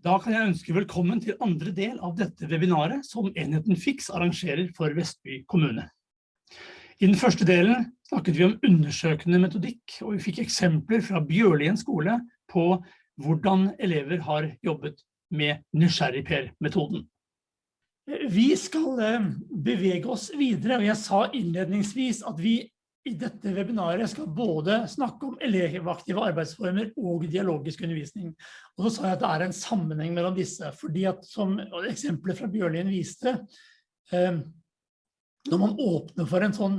Da kan jeg ønske velkommen til andre del av dette webinaret som Enheten Fix arrangerer for Vestby kommune. I den første delen snakket vi om undersøkende metodikk, og vi fikk eksempler fra Bjørlien skole på hvordan elever har jobbet med nysgjerrigper-metoden. Vi skal eh, bevege oss videre, og jeg sa innledningsvis at vi i dette webinaret skal både snakke om elevaktive arbeidsformer og dialogisk undervisning. Og så sa jeg at det er en sammenheng mellom disse, fordi at som eksempelet fra Bjørlien viste, eh, når man åpner for en sånn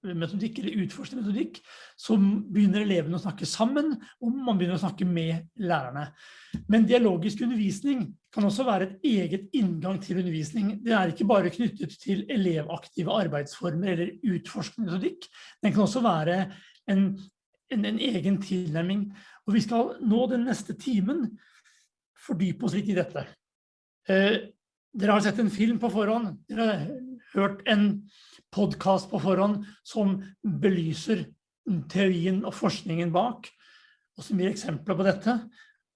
forskningsmetodikk eller utforskende metodikk, så begynner elevene å snakke sammen, og man begynner å snakke med lærerne. Men dialogisk undervisning kan også være et eget inngang til undervisning. Det er ikke bare knyttet til elevaktive arbeidsformer eller utforskende metodikk. Den kan også være en, en, en egen tilnærming. Og vi skal nå den neste timen fordype oss litt i dette. Eh, dere har sett en film på forhånd. Dere hørt en podcast på forhånd som belyser teorien og forskningen bak, og som gir eksempler på dette.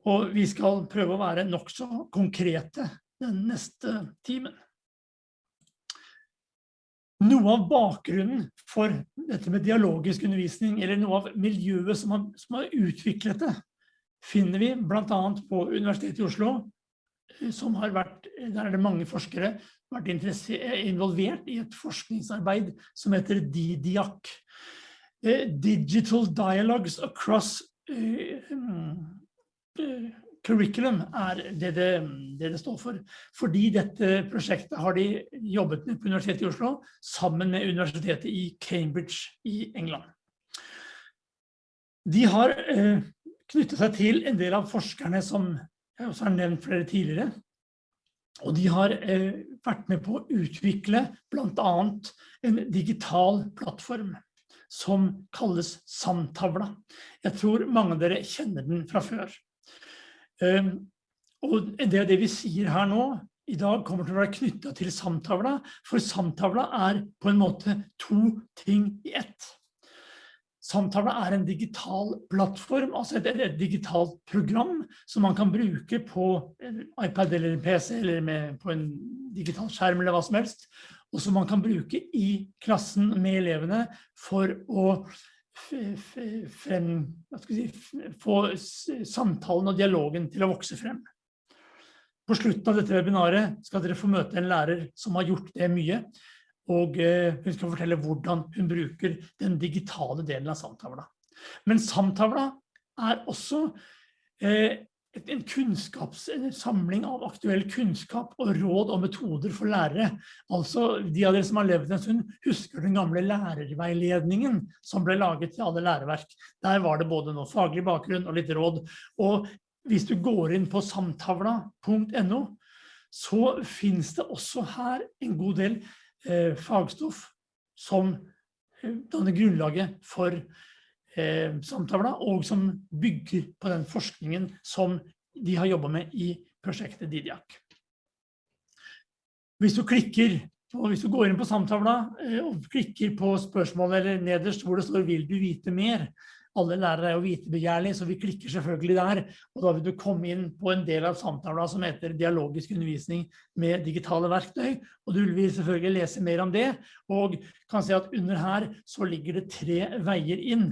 Og vi skal prøve å være nok så konkrete den neste timen. Noe av bakgrunnen for dette med dialogisk undervisning, eller noe av miljøet som har, som har utviklet det, finner vi annet på Universitetet i Oslo, som har vært, der er det mange forskere, vært involvert i et forskningsarbeid som heter DIDIAC. Eh, Digital Dialogues Across eh, curriculum er det det, det det, står for. Fordi dette prosjektet har de jobbet med på Universitetet i Oslo, sammen med Universitetet i Cambridge i England. De har eh, knyttet seg til en del av forskerne som jeg også har nevnt flere tidligere. Og de har eh, vært med på å utvikle blant annet en digital plattform som kalles Samtavla. Jeg tror mange av dere kjenner den fra før. Ehm, og det er det vi sier her nå, i dag kommer til å være knyttet til samtavla, for samtavla er på en måte to ting i ett. Samtavla er en digital plattform, altså et, et, digitalt program som man kan bruke på en iPad eller PC eller med, på en digital skjerm eller hva som helst, og som man kan bruke i klassen med elevene for å frem, si, få samtalen og dialogen til å vokse frem. På slutten av dette webinaret skal dere få møte en lærer som har gjort det mye, og eh, hun skal fortelle hvordan hun bruker den digitale delen av samtavla. Men samtavla er også eh, en kunnskapssamling av aktuell kunnskap og råd og metoder for lærere. Altså, de av dere som har levd en stund, husker den gamle lærerveiledningen som ble laget til alle læreverk. Der var det både noe faglig bakgrunn og litt råd. Og hvis du går inn på samtavla.no, så finnes det også her en god del fagstoff som eh, danner grunnlaget for eh, samtavla, og som bygger på den forskningen som de har jobbet med i prosjektet Didiak. Hvis du klikker, og hvis du går inn på samtavla eh, og klikker på spørsmålet eller nederst hvor det står «Vil du vite mer?», alle lærere er jo vitebegjærlige, så vi klikker selvfølgelig der, og da vil du komme inn på en del av samtalen som heter dialogisk undervisning med digitale verktøy, og du vil selvfølgelig lese mer om det, og kan se at under her så ligger det tre veier inn.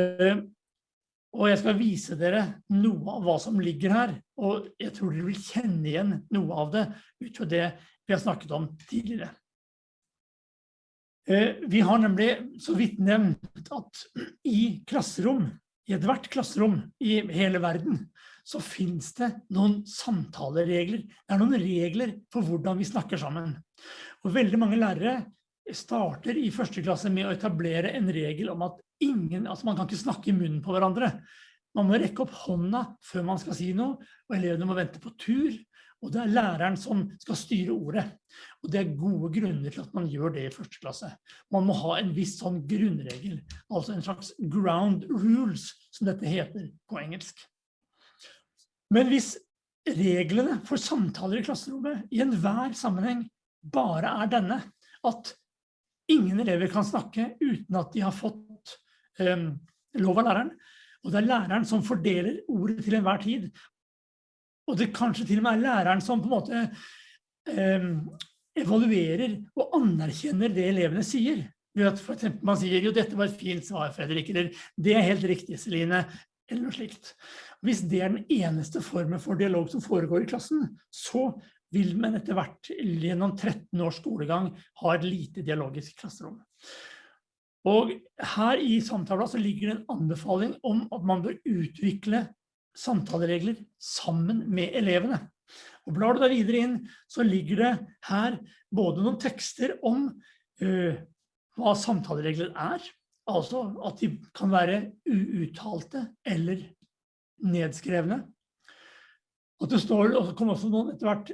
Eh, og jeg skal vise dere noe av hva som ligger her, og jeg tror dere vil kjenne igjen noe av det ut fra det vi har snakket om tidligere. Eh, vi har nemlig så vidt nevnt at i klasserom, i ethvert klasserom i hele verden, så finnes det noen samtaleregler. Det er noen regler for hvordan vi snakker sammen. Og veldig mange lærere starter i første klasse med å etablere en regel om at ingen, altså man kan ikke snakke i munnen på hverandre. Man må rekke opp hånda før man skal si noe, og elevene må vente på tur, og det er læreren som skal styre ordet. Og det er gode grunner til at man gjør det i første klasse. Man må ha en viss sånn grunnregel, altså en slags ground rules, som dette heter på engelsk. Men hvis reglene for samtaler i klasserommet i enhver sammenheng bare er denne, at ingen elever kan snakke uten at de har fått um, lov av læreren, og det er læreren som fordeler ordet til enhver tid, og det kanskje til og med er læreren som på en måte eh, evaluerer og anerkjenner det elevene sier. For eksempel man sier, jo dette var et fint svar, Fredrik, eller det er helt riktig, Celine, eller noe slikt. Hvis det er den eneste formen for dialog som foregår i klassen, så vil man etter hvert gjennom 13 års skolegang ha et lite dialogisk klasserom. Og her i samtalen så ligger det en anbefaling om at man bør utvikle samtaleregler sammen med elevene. Og blar du deg videre inn, så ligger det her både noen tekster om uh, hva samtaleregler er, altså at de kan være uuttalte eller nedskrevne. Og det står, og det kommer også noen etter hvert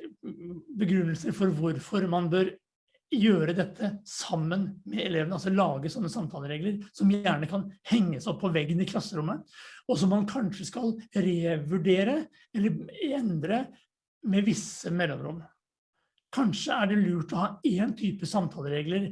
begrunnelser for hvorfor man bør gjøre dette sammen med elevene, altså lage sånne samtaleregler som gjerne kan henges opp på veggen i klasserommet, og som man kanskje skal revurdere eller endre med visse mellomrom. Kanskje er det lurt å ha en type samtaleregler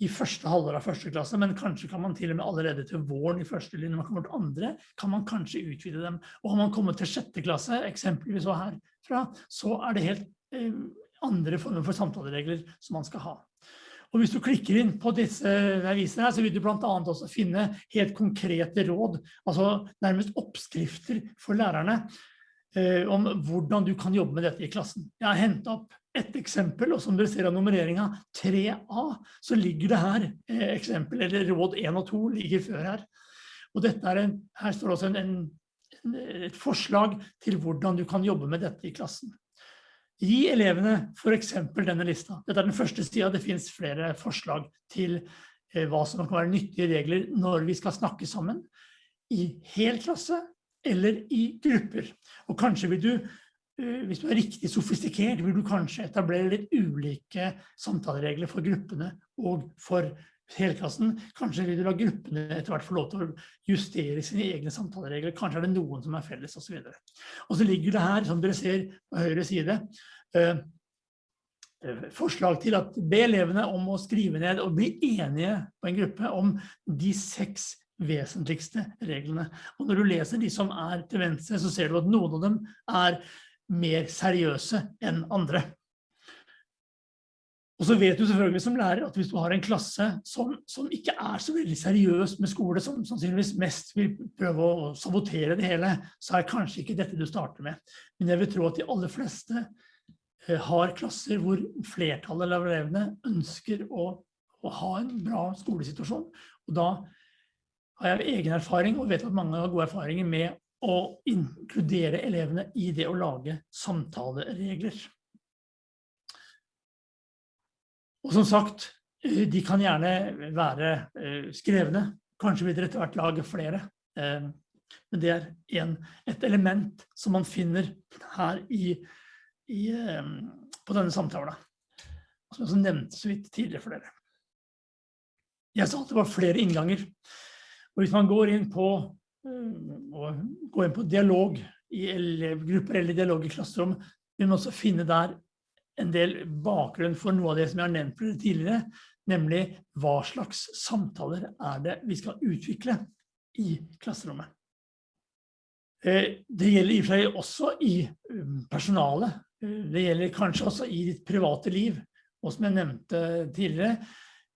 i første halvår av første klasse, men kanskje kan man til og med allerede til våren i første linje, når man kommer til andre, kan man kanskje utvide dem. Og har man kommet til sjette klasse, eksempelvis så herfra, så er det helt eh, andre former for samtaleregler som man skal ha. Og hvis du klikker inn på disse visene her, så vil du blant annet også finne helt konkrete råd, altså nærmest oppskrifter for lærerne, eh, om hvordan du kan jobbe med dette i klassen. Jeg har hentet opp et eksempel, og som dere ser av nummereringen 3A, så ligger det her eh, eksempel, eller råd 1 og 2 ligger før her. Og dette er en, her står også en, en, et forslag til hvordan du kan jobbe med dette i klassen. Gi elevene for eksempel denne lista. Dette er den første siden, det finnes flere forslag til eh, hva som kan være nyttige regler når vi skal snakke sammen, i hel klasse eller i grupper. Og kanskje vil du, eh, hvis du er riktig sofistikert, vil du kanskje etablere litt ulike samtaleregler for gruppene og for helklassen. Kanskje vil du la gruppene etter hvert få lov til å justere sine egne samtaleregler. Kanskje er det noen som er felles og så videre. Og så ligger det her, som dere ser på høyre side, eh, eh, forslag til at be elevene om å skrive ned og bli enige på en gruppe om de seks vesentligste reglene. Og når du leser de som er til venstre, så ser du at noen av dem er mer seriøse enn andre. Og så vet du selvfølgelig som lærer at hvis du har en klasse som, som ikke er så veldig seriøs med skole, som sannsynligvis mest vil prøve å sabotere det hele, så er kanskje ikke dette du starter med. Men jeg vil tro at de aller fleste eh, har klasser hvor flertallet av elevene ønsker å, å, ha en bra skolesituasjon. Og da har jeg egen erfaring, og vet at mange har gode erfaringer med å inkludere elevene i det å lage samtaleregler. Og som sagt, eh, de kan gjerne være eh, skrevne. Kanskje vil dere etter hvert lage flere. Eh, men det er en, et element som man finner her i, i, på denne samtalen. Som jeg nevnte så vidt tidligere for dere. Jeg sa at det var flere innganger. Og hvis man går inn på, går inn på dialog i elevgrupper eller dialog i klasserom, vil man også finne der en del bakgrunn for noe av det som jeg har nevnt tidligere, nemlig hva slags samtaler er det vi skal utvikle i klasserommet. Eh, det gjelder i og seg også i um, personalet. Eh, det gjelder kanskje også i ditt private liv. Og som jeg nevnte tidligere,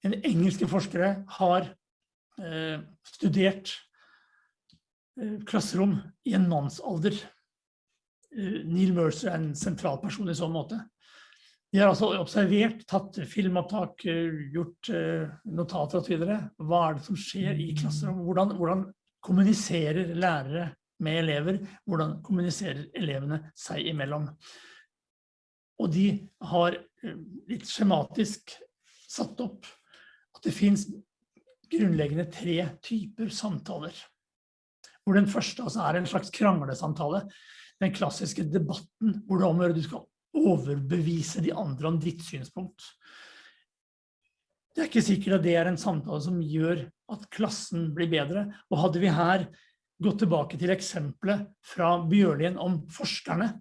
en engelske forskere har eh, studert klasserom i en mannsalder. Neil Mercer er en sentral person i sånn måte. De har altså observert, tatt filmopptak, eh, gjort eh, notater videre. Hva er det som skjer i klasserommet? Hvordan, hvordan kommuniserer lærere med elever? Hvordan kommuniserer elevene seg imellom? Og de har eh, litt skjematisk satt opp at det finnes grunnleggende tre typer samtaler. Hvor den første altså er en slags kranglesamtale. Den klassiske debatten hvor det omgjør du skal overbevise de andre om ditt synspunkt. Det er ikke sikkert at det er en samtale som gjør at klassen blir bedre. Og hadde vi her gått tilbake til eksempelet fra Bjørlien om forskerne,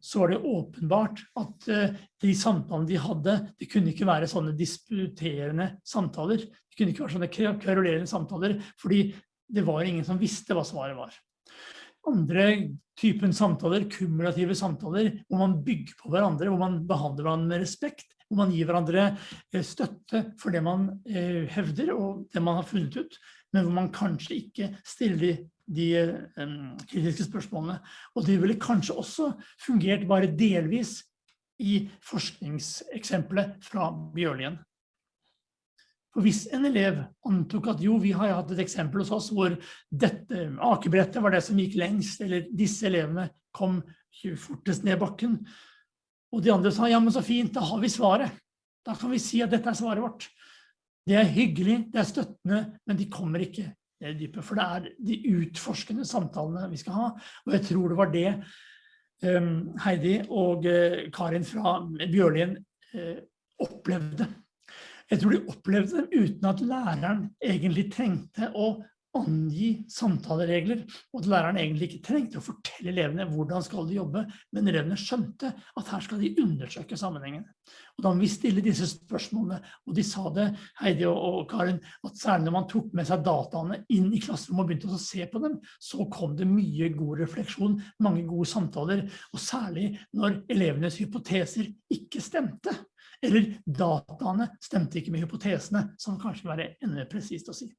så var det åpenbart at eh, de samtalene de hadde, det kunne ikke være sånne disputerende samtaler. Det kunne ikke være sånne kverulerende samtaler, fordi det var ingen som visste hva svaret var. Andre typen samtaler, kumulative samtaler, hvor man bygger på hverandre, hvor man behandler hverandre med respekt, hvor man gir hverandre eh, støtte for det man eh, hevder og det man har funnet ut, men hvor man kanskje ikke stiller de, um, kritiske spørsmålene. Og det ville kanskje også fungert bare delvis i forskningseksempelet fra Bjørlien. Hvis en elev antok at jo, vi har hatt et eksempel hos oss hvor dette akebrettet var det som gikk lengst, eller disse elevene kom fortest ned bakken, og de andre sa, ja, men så fint, da har vi svaret. Da kan vi si at dette er svaret vårt. Det er hyggelig, det er støttende, men de kommer ikke ned i dypet. for det er de utforskende samtalene vi skal ha. Og jeg tror det var det um, Heidi og uh, Karin fra Bjørlien uh, opplevde. Jeg tror de opplevde dem uten at læreren egentlig trengte å angi samtaleregler, og at læreren egentlig ikke trengte å fortelle elevene hvordan skal de jobbe, men elevene skjønte at her skal de undersøke sammenhengen. Og da vi stille disse spørsmålene, og de sa det, Heidi og Karin, at særlig når man tok med seg dataene inn i klasserommet og begynte å se på dem, så kom det mye god refleksjon, mange gode samtaler, og særlig når elevenes hypoteser ikke stemte eller dataene stemte ikke med hypotesene, som kanskje vil være enda presist å si.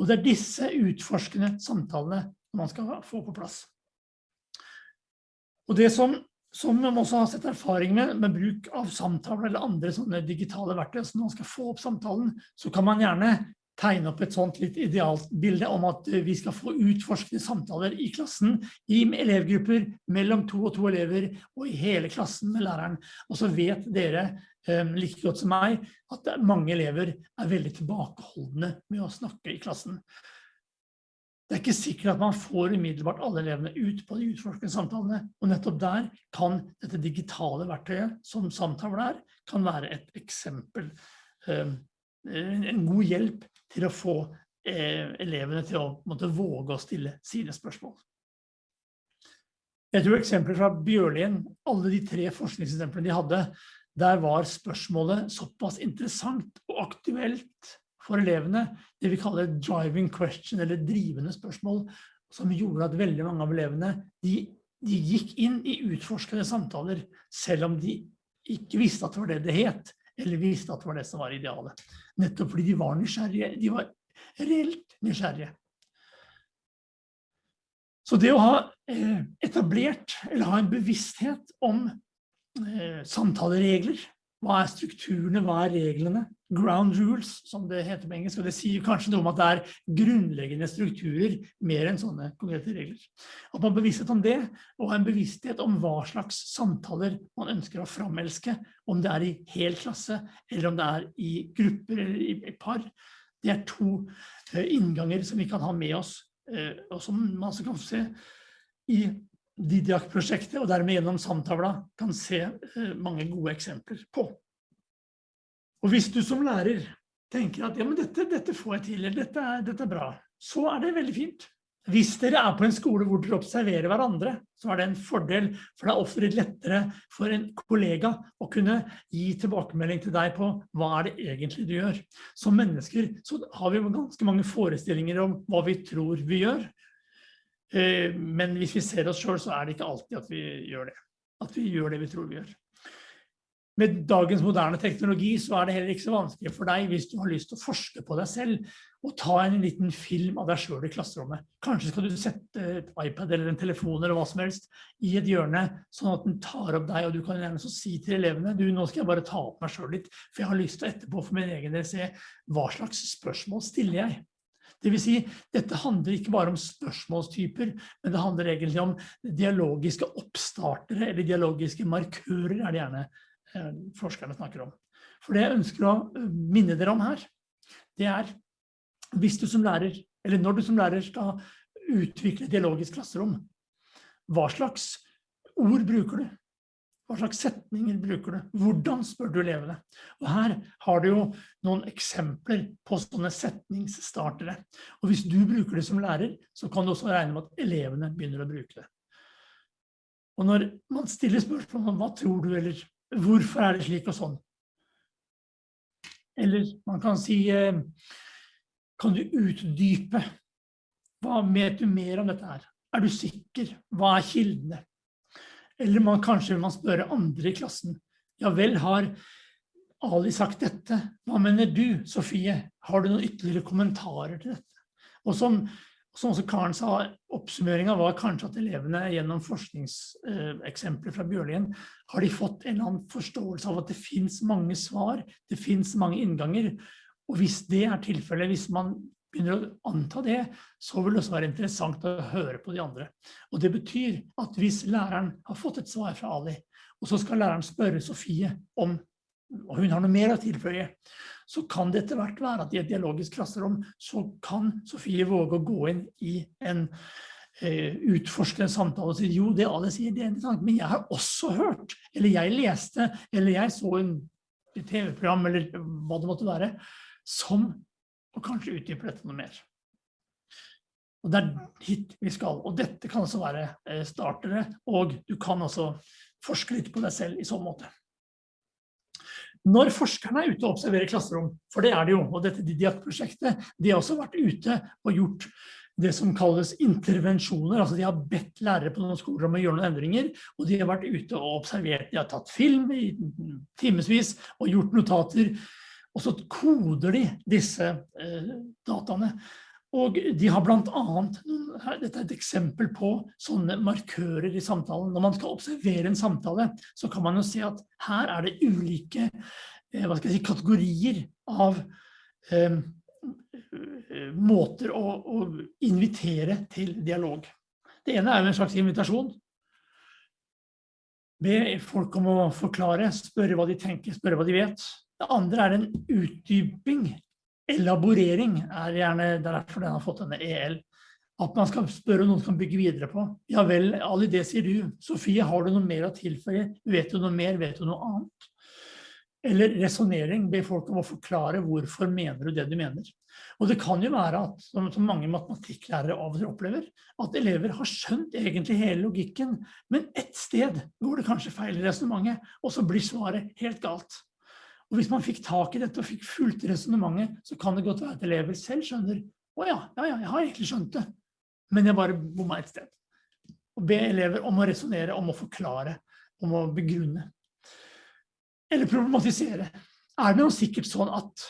Og det er disse utforskende samtalene man skal få på plass. Og det som, som man også har sett erfaring med, med bruk av samtaler eller andre sånne digitale verktøy, så når man skal få opp samtalen, så kan man gjerne tegne opp et sånt litt idealt bilde om at vi skal få utforskende samtaler i klassen, i elevgrupper, mellom to og to elever, og i hele klassen med læreren. Og så vet dere um, like godt som meg at mange elever er veldig tilbakeholdende med å snakke i klassen. Det er ikke sikkert at man får umiddelbart alle elevene ut på de utforskende samtalene, og nettopp der kan dette digitale verktøyet som samtaler er, kan være et eksempel, um, en god hjelp til å få eh, elevene til å måtte, våge å stille sine spørsmål. Jeg tror eksempler fra Bjørlien, alle de tre forskningseksemplene de hadde, der var spørsmålet såpass interessant og aktuelt for elevene, det vi kaller driving question, eller drivende spørsmål, som gjorde at veldig mange av elevene, de, de gikk inn i utforskende samtaler, selv om de ikke visste at det var det det het, eller visste at det var det som var idealet. Nettopp fordi de var nysgjerrige, de var reelt nysgjerrige. Så det å ha eh, etablert, eller ha en bevissthet om Eh, samtaleregler. Hva er strukturene, hva er reglene? Ground rules, som det heter på engelsk, og det sier kanskje noe om at det er grunnleggende strukturer mer enn sånne konkrete regler. At man bevissthet om det, og en bevissthet om hva slags samtaler man ønsker å framelske, om det er i hel klasse, eller om det er i grupper eller i par, det er to eh, innganger som vi kan ha med oss, eh, og som man kan se i Didiak-prosjektet, og dermed gjennom samtavla kan se eh, mange gode eksempler på. Og hvis du som lærer tenker at ja, men dette, dette får jeg til, eller dette dette er bra, så er det veldig fint. Hvis dere er på en skole hvor dere observerer hverandre, så er det en fordel, for det er ofte lettere for en kollega å kunne gi tilbakemelding til deg på hva er det egentlig du gjør. Som mennesker så har vi ganske mange forestillinger om hva vi tror vi gjør, men hvis vi ser oss selv, så er det ikke alltid at vi gjør det. At vi gjør det vi tror vi gjør. Med dagens moderne teknologi så er det heller ikke så vanskelig for deg hvis du har lyst til å forske på deg selv og ta en liten film av deg selv i klasserommet. Kanskje skal du sette et iPad eller en telefon eller hva som helst i et hjørne, sånn at den tar opp deg, og du kan gjerne så si til elevene, du, nå skal jeg bare ta opp meg selv litt, for jeg har lyst til etterpå for min egen del se hva slags spørsmål stiller jeg. Det vil si, dette handler ikke bare om spørsmålstyper, men det handler egentlig om dialogiske oppstartere, eller dialogiske markører, er det gjerne eh, forskerne snakker om. For det jeg ønsker å eh, minne dere om her, det er, hvis du som lærer, eller når du som lærer skal utvikle dialogisk klasserom, hva slags ord bruker du? Hva slags setninger bruker du? Hvordan spør du elevene? Og her har du jo noen eksempler på sånne setningsstartere. Og hvis du bruker det som lærer, så kan du også regne med at elevene begynner å bruke det. Og når man stiller spørsmål om hva tror du, eller hvorfor er det slik og sånn? Eller man kan si, eh, kan du utdype? Hva vet du mer om dette her? er du sikker? Hva er kildene? Eller man, kanskje man spørre andre i klassen. Ja vel, har Ali sagt dette? Hva mener du, Sofie? Har du noen ytterligere kommentarer til dette? Og som, som også Karen sa, oppsummeringen var kanskje at elevene gjennom forskningseksempler fra Bjørlien har de fått en eller annen forståelse av at det finnes mange svar, det finnes mange innganger, og hvis det er tilfellet, hvis man begynner å anta det, så vil det også være interessant å høre på de andre. Og det betyr at hvis læreren har fått et svar fra Ali, og så skal læreren spørre Sofie om, og hun har noe mer å tilføye, så kan det etter hvert være at i et dialogisk klasserom, så kan Sofie våge å gå inn i en eh, utforskende samtale og si, jo, det Ali sier, det er interessant, men jeg har også hørt, eller jeg leste, eller jeg så en TV-program, eller hva det måtte være, som og kanskje utdype dette noe mer. Og det er hit vi skal, og dette kan også være eh, startere, og du kan også forske litt på deg selv i sånn måte. Når forskerne er ute og observerer klasserom, for det er det jo, og dette Didiak-prosjektet, de har også vært ute og gjort det som kalles intervensjoner, altså de har bedt lærere på noen skoler om å gjøre noen endringer, og de har vært ute og observert, de har tatt film i timesvis og gjort notater, og så koder de disse eh, dataene. Og de har blant annet, dette er et eksempel på sånne markører i samtalen. Når man skal observere en samtale, så kan man jo se at her er det ulike eh, hva skal jeg si, kategorier av eh, måter å, å, invitere til dialog. Det ene er en slags invitasjon. Be folk om å forklare, spørre hva de tenker, spørre hva de vet. Det andre er en utdyping. Elaborering er gjerne derfor den har fått denne EL. At man skal spørre noen som bygge videre på. Ja vel, Ali, det sier du. Sofie, har du noe mer å tilføye? Vet du noe mer? Vet du noe annet? Eller resonering, be folk om å forklare hvorfor mener du det du mener. Og det kan jo være at, som, mange matematikklærere av og til opplever, at elever har skjønt egentlig hele logikken, men ett sted går det kanskje feil i resonemanget, og så blir svaret helt galt. Og hvis man fikk tak i dette og fikk fulgt resonemanget, så kan det godt være at elever selv skjønner, å ja, ja, ja, jeg har egentlig skjønt det, men jeg bare bomma et sted. Og be elever om å resonere, om å forklare, om å begrunne. Eller problematisere. Er det noe sikkert sånn at,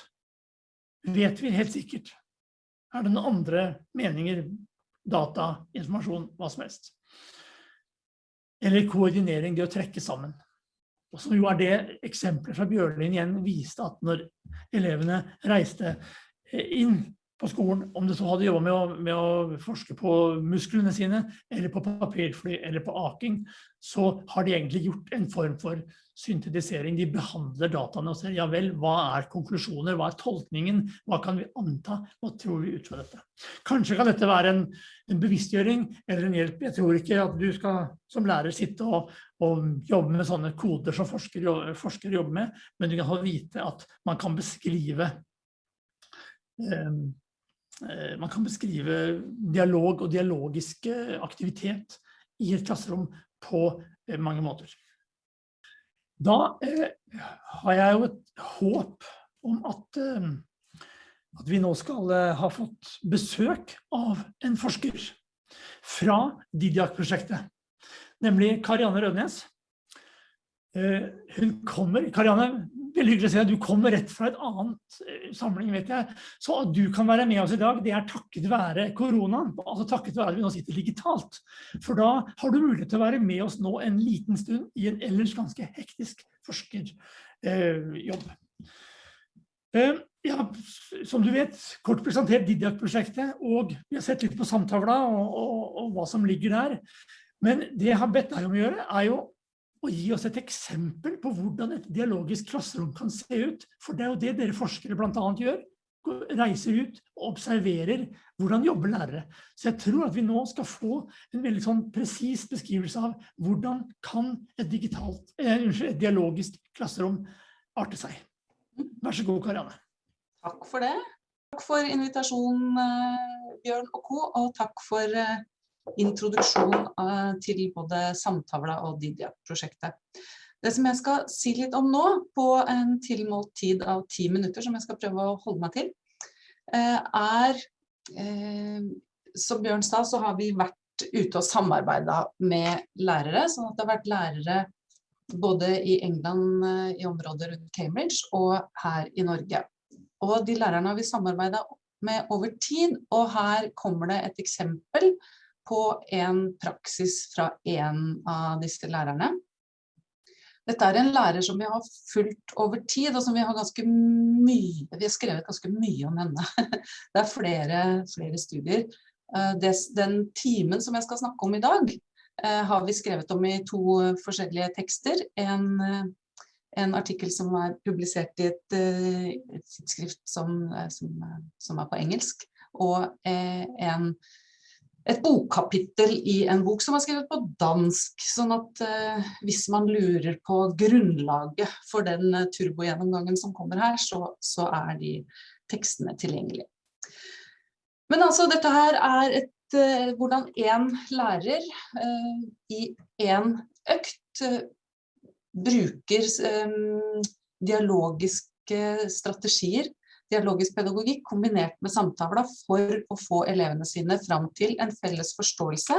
vet vi helt sikkert, er det noen andre meninger, data, informasjon, hva som helst? Eller koordinering, det å trekke sammen. Og som jo er det eksempelet fra Bjørlin igjen viste at når elevene reiste eh, inn på skolen, om det så hadde jobbet med med å forske på musklene sine, eller på papirfly, eller på aking, så har de egentlig gjort en form for syntetisering. De behandler dataene og ser, ja vel, hva er konklusjoner, hva er tolkningen, hva kan vi anta, hva tror vi ut fra dette? Kanskje kan dette være en, en bevisstgjøring eller en hjelp. Jeg tror ikke at du skal som lærer sitte og, og jobbe med sånne koder som forskere, forsker jobber med, men du kan vite at man kan beskrive Eh, man kan beskrive dialog og dialogisk aktivitet i et klasserom på eh, mange måter. Da eh, har jeg jo et håp om at, at vi nå skal ha fått besøk av en forsker fra Didiak-prosjektet, nemlig Karianne Rødnes. Hun kommer, Karianne, veldig hyggelig å se at du kommer rett fra et annet eh, samling, vet jeg. Så at du kan være med oss i dag, det er takket være koronaen, altså takket være at vi nå sitter digitalt. For da har du mulighet til å være med oss nå en liten stund i en ellers ganske hektisk forskerjobb. Eh, ja, som du vet, kort presentert Didiak-prosjektet, og vi har sett litt på samtavla og, og, og hva som ligger der. Men det jeg har bedt deg om å gjøre, er jo og gi oss et eksempel på hvordan et dialogisk klasserom kan se ut. For det er jo det dere forskere annet gjør. Reiser ut og observerer hvordan jobber lærere. Så jeg tror at vi nå skal få en veldig sånn presis beskrivelse av hvordan kan et, digitalt, eh, et dialogisk klasserom arte seg. Vær så god, Karianne. Takk for det. Takk for invitasjonen, eh, Bjørn og Co. Og takk for eh, introduksjon eh, til både Samtavla og Didia-prosjektet. Det som jeg skal si litt om nå, på en tilmålt tid av ti minutter, som jeg skal prøve å holde meg til, eh, er, eh, som Bjørn sa, så har vi vært ute og samarbeida med lærere, sånn at det har vært lærere både i England, i området rundt Cambridge, og her i Norge. Og de lærerne har vi samarbeida med over tid, og her kommer det et eksempel på en praksis fra en av disse lærerne. Dette er en lærer som vi har fulgt over tid, og som vi har ganske mye, vi har skrevet ganske mye om henne. Det er flere, flere studier. Eh, den timen som jeg skal snakke om i dag, eh, har vi skrevet om i to forskjellige tekster. En, eh, en artikkel som er publisert i et, et tidsskrift som, som, som, er på engelsk, og en et bokkapittel i en bok som er skrevet på dansk, sånn at eh, hvis man lurer på grunnlaget for den eh, turbogjennomgangen som kommer her, så, så, er de tekstene tilgjengelige. Men altså, dette her er et, eh, hvordan en lærer eh, i en økt eh, bruker dialogiske strategier dialogisk pedagogikk kombinert med samtaler for å få elevene sine fram til en felles forståelse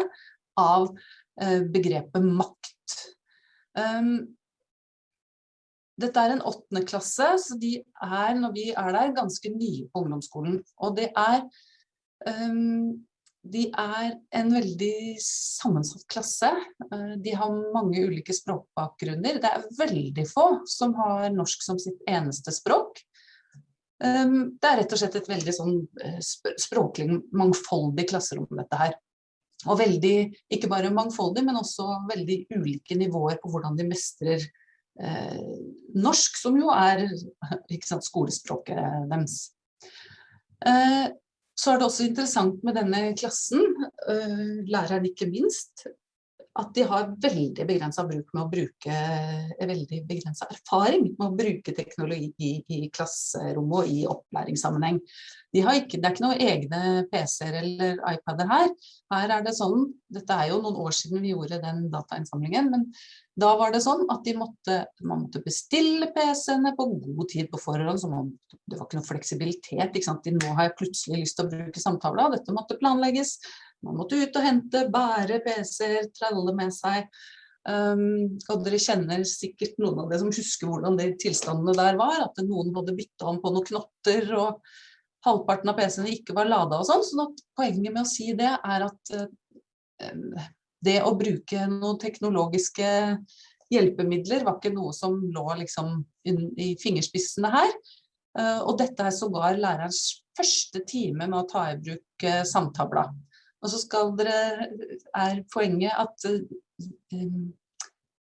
av eh, begrepet makt. Um, dette er en åttende klasse, så de er, når vi er der, ganske nye på ungdomsskolen. Og det er, um, de er en veldig sammensatt klasse. Uh, de har mange ulike språkbakgrunner. Det er veldig få som har norsk som sitt eneste språk. Ehm, det er rett og slett et veldig sånn eh, språklig mangfoldig klasserom dette her. Og veldig, ikke bare mangfoldig, men også veldig ulike nivåer på hvordan de mestrer eh, norsk, som jo er sant, skolespråket deres. Eh, så er det også interessant med denne klassen, eh, læreren ikke minst, at de har veldig begrensa bruk med å bruke eh, veldig begrensa erfaring med å bruke teknologi i, i klasserommet og i opplæringssammenheng. De ikke, det er ikke noen egne PC-er eller iPader her. Her er det sånn, Dette er jo noen år siden vi gjorde den datainnsamlingen, men da var det sånn at de måtte, man måtte bestille PC-ene på god tid på forhånd. så man, Det var ikke noe fleksibilitet. ikke sant? Nå har jeg plutselig lyst til å bruke samtaler, dette måtte planlegges. Man måtte ut og hente, bære PC-er, tralle med seg. Um, og dere kjenner sikkert noen av dere som husker hvordan de tilstandene der var, at noen hadde bytta om på noen knotter, og halvparten av PC-ene ikke var lada og sånn. Så poenget med å si det er at uh, det å bruke noen teknologiske hjelpemidler var ikke noe som lå liksom i fingerspissene her. Uh, og dette er sågar lærerens første time med å ta i bruk uh, samtavla. Og så skal dere, er poenget at um,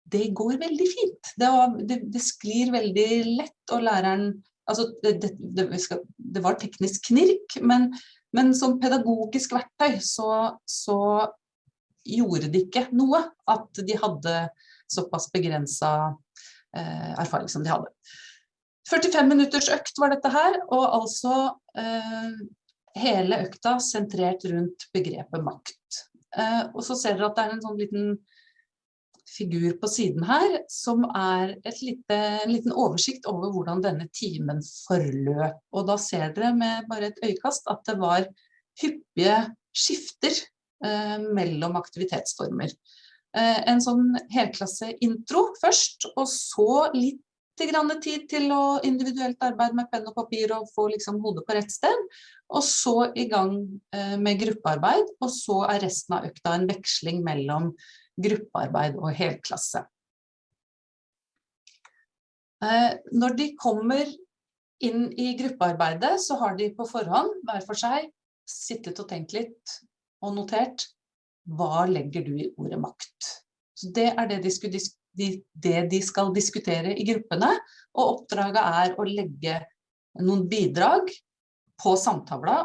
det går veldig fint. Det, det, det, sklir veldig lett, og læreren Altså, det, det var teknisk knirk, men, men, som pedagogisk verktøy så, så gjorde det ikke noe at de hadde såpass begrensa eh, erfaring som de hadde. 45 minutters økt var dette her, og altså eh, hele økta sentrert rundt begrepet makt. Eh, og så ser dere at det er en sånn liten figur på siden her, som er lite, en liten oversikt over hvordan denne timen forløp. Og da ser dere med bare et øyekast at det var hyppige skifter eh, mellom aktivitetsformer. Eh, en sånn helklasse-intro først, og så litt tid til å individuelt arbeide med penn og papir og få liksom hodet på rett sted. Og så i gang eh, med gruppearbeid, og så er resten av økta en veksling mellom gruppearbeid og helklasse. Eh, når de kommer inn i gruppearbeidet, så har de på forhånd, hver for seg, sittet og tenkt litt og notert hva legger du i ordet makt. Så Det er det de skulle de, det de skal diskutere i gruppene, og oppdraget er å legge noen bidrag på samtavla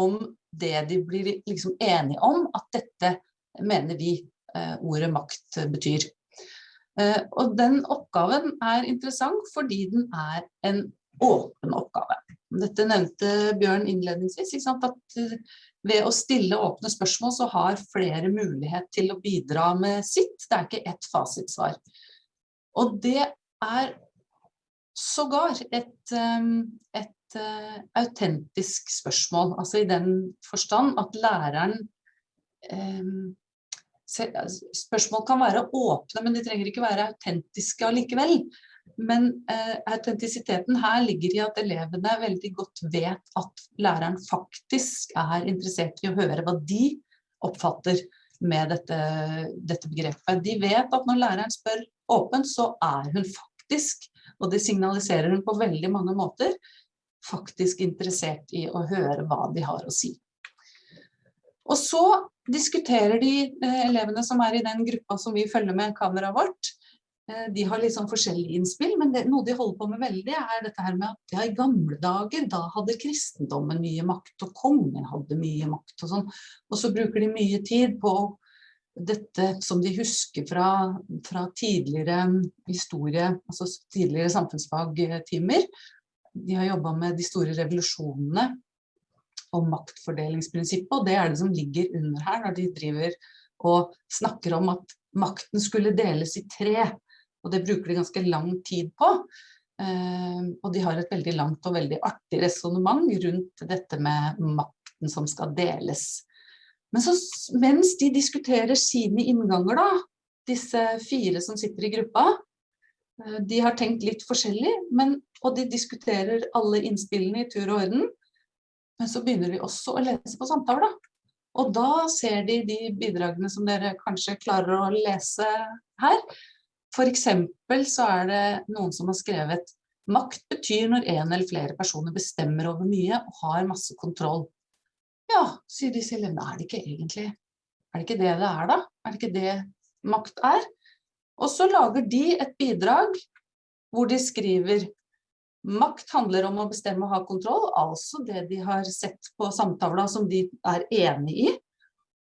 om det de blir liksom enige om at dette mener vi eh, ordet makt betyr. Eh, og den oppgaven er interessant fordi den er en åpen oppgave. Dette nevnte Bjørn innledningsvis, at eh, ved å stille åpne spørsmål så har flere mulighet til å bidra med sitt. Det er ikke ett fasitsvar. Og det er sågar et, um, et uh, autentisk spørsmål, altså i den forstand at læreren um, spørsmål kan være åpne, men de trenger ikke være autentiske allikevel. Men eh, autentisiteten her ligger i at elevene veldig godt vet at læreren faktisk er interessert i å høre hva de oppfatter med dette, dette begrepet. De vet at når læreren spør åpent, så er hun faktisk, og det signaliserer hun på veldig mange måter, faktisk interessert i å høre hva de har å si. Og så diskuterer de eh, elevene som er i den gruppa som vi følger med kameraet vårt. Eh, de har litt sånn forskjellige innspill, men det, noe de holder på med veldig er dette her med at ja, i gamle dager, da hadde kristendommen mye makt, og kongen hadde mye makt og sånn. Og så bruker de mye tid på dette som de husker fra, fra tidligere historie, altså tidligere samfunnsfagtimer. De har jobbet med de store revolusjonene og maktfordelingsprinsippet, og det er det som ligger under her når de driver og snakker om at makten skulle deles i tre, og det bruker de ganske lang tid på. Uh, og de har et veldig langt og veldig artig resonemang rundt dette med makten som skal deles. Men så, mens de diskuterer sine innganger da, disse fire som sitter i gruppa, uh, de har tenkt litt forskjellig, men, og de diskuterer alle innspillene i tur og orden, men så begynner de også å lese på samtaler. Og da ser de de bidragene som dere kanskje klarer å lese her. For eksempel så er det noen som har skrevet Makt betyr når en eller flere personer bestemmer over mye og har masse kontroll. Ja, sier disse elevene, er det ikke egentlig, er det ikke det det er da? Er det ikke det makt er? Og så lager de et bidrag hvor de skriver Makt handler om å bestemme og ha kontroll, altså det de har sett på samtavla som de er enig i.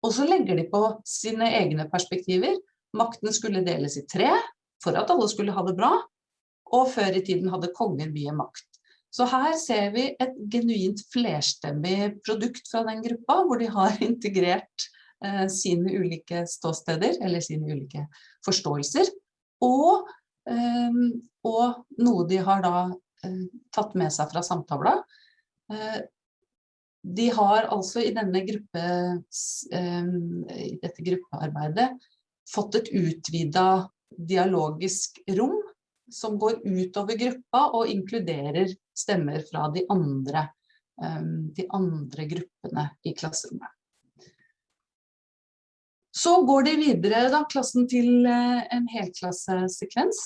Og så legger de på sine egne perspektiver. Makten skulle deles i tre, for at alle skulle ha det bra. Og før i tiden hadde konger mye makt. Så her ser vi et genuint flerstemmig produkt fra den gruppa, hvor de har integrert eh, sine ulike ståsteder, eller sine ulike forståelser. Og, eh, og noe de har da Eh, tatt med seg fra samtavla. Eh, de har altså i, gruppe, eh, i dette gruppearbeidet fått et utvidet dialogisk rom som går utover gruppa og inkluderer stemmer fra de andre, de andre gruppene i klasserommet. Så går de videre da, klassen til en helklassesekvens.